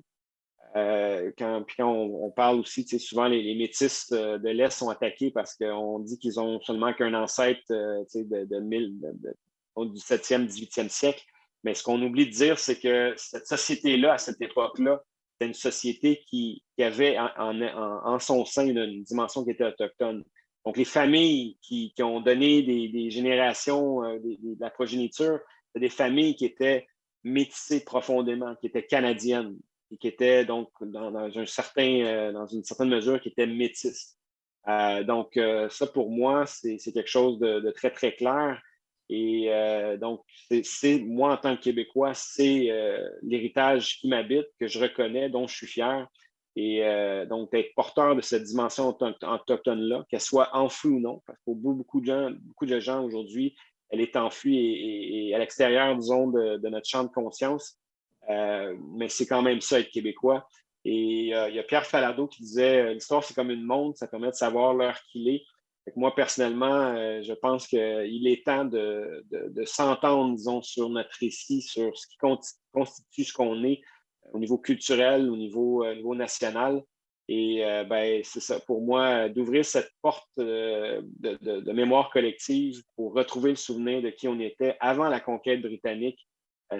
quand, puis on, parle aussi, souvent les, les de l'Est sont attaqués parce qu'on dit qu'ils ont seulement qu'un ancêtre de, de, mille, au 17e, 18e siècle. Mais ce qu'on oublie de dire, c'est que cette société-là, à cette époque-là, c'était une société qui, avait en, son sein une, dimension qui était autochtone. Donc, les familles qui, ont donné des, générations euh, de la progéniture, des familles qui étaient métissées profondément, qui étaient canadiennes et qui étaient donc dans, euh, une certaine mesure qui étaient métisses. Euh, donc, ça, pour moi, c'est quelque chose de, très, très clair. Et euh, donc, c'est moi, en tant que Québécois, c'est euh, l'héritage qui m'habite, que je reconnais, dont je suis fier. Et euh, donc, d'être porteur de cette dimension autochtone-là, qu'elle soit enfouie ou non, parce que pour beaucoup de gens, beaucoup de gens aujourd'hui, elle est enfouie et, à l'extérieur, disons, de, notre champ de conscience. mais c'est quand même ça, être Québécois. Et il y a Pierre Falardeau qui disait l'histoire, c'est comme une montre, ça permet de savoir l'heure qu'il est moi, personnellement, euh, je pense qu'il est temps de, s'entendre, disons, sur notre récit, sur ce qui constitue ce qu'on est euh, au niveau culturel, au niveau, euh, national. Et ben, c'est ça, pour moi, d'ouvrir cette porte de, mémoire collective pour retrouver le souvenir de qui on était avant la conquête britannique,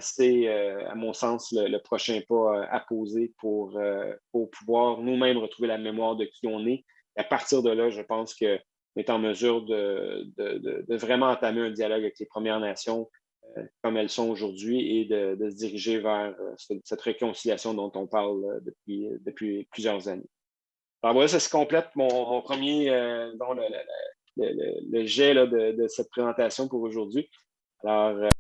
c'est, à mon sens, le, prochain pas à poser pour, pouvoir nous-mêmes retrouver la mémoire de qui on est. À partir de là, je pense que est en mesure de, vraiment entamer un dialogue avec les Premières Nations euh, comme elles sont aujourd'hui et de, se diriger vers euh, cette réconciliation dont on parle euh, depuis, depuis plusieurs années. Alors voilà, ça se complète mon, premier, le, jet de, cette présentation pour aujourd'hui. Alors,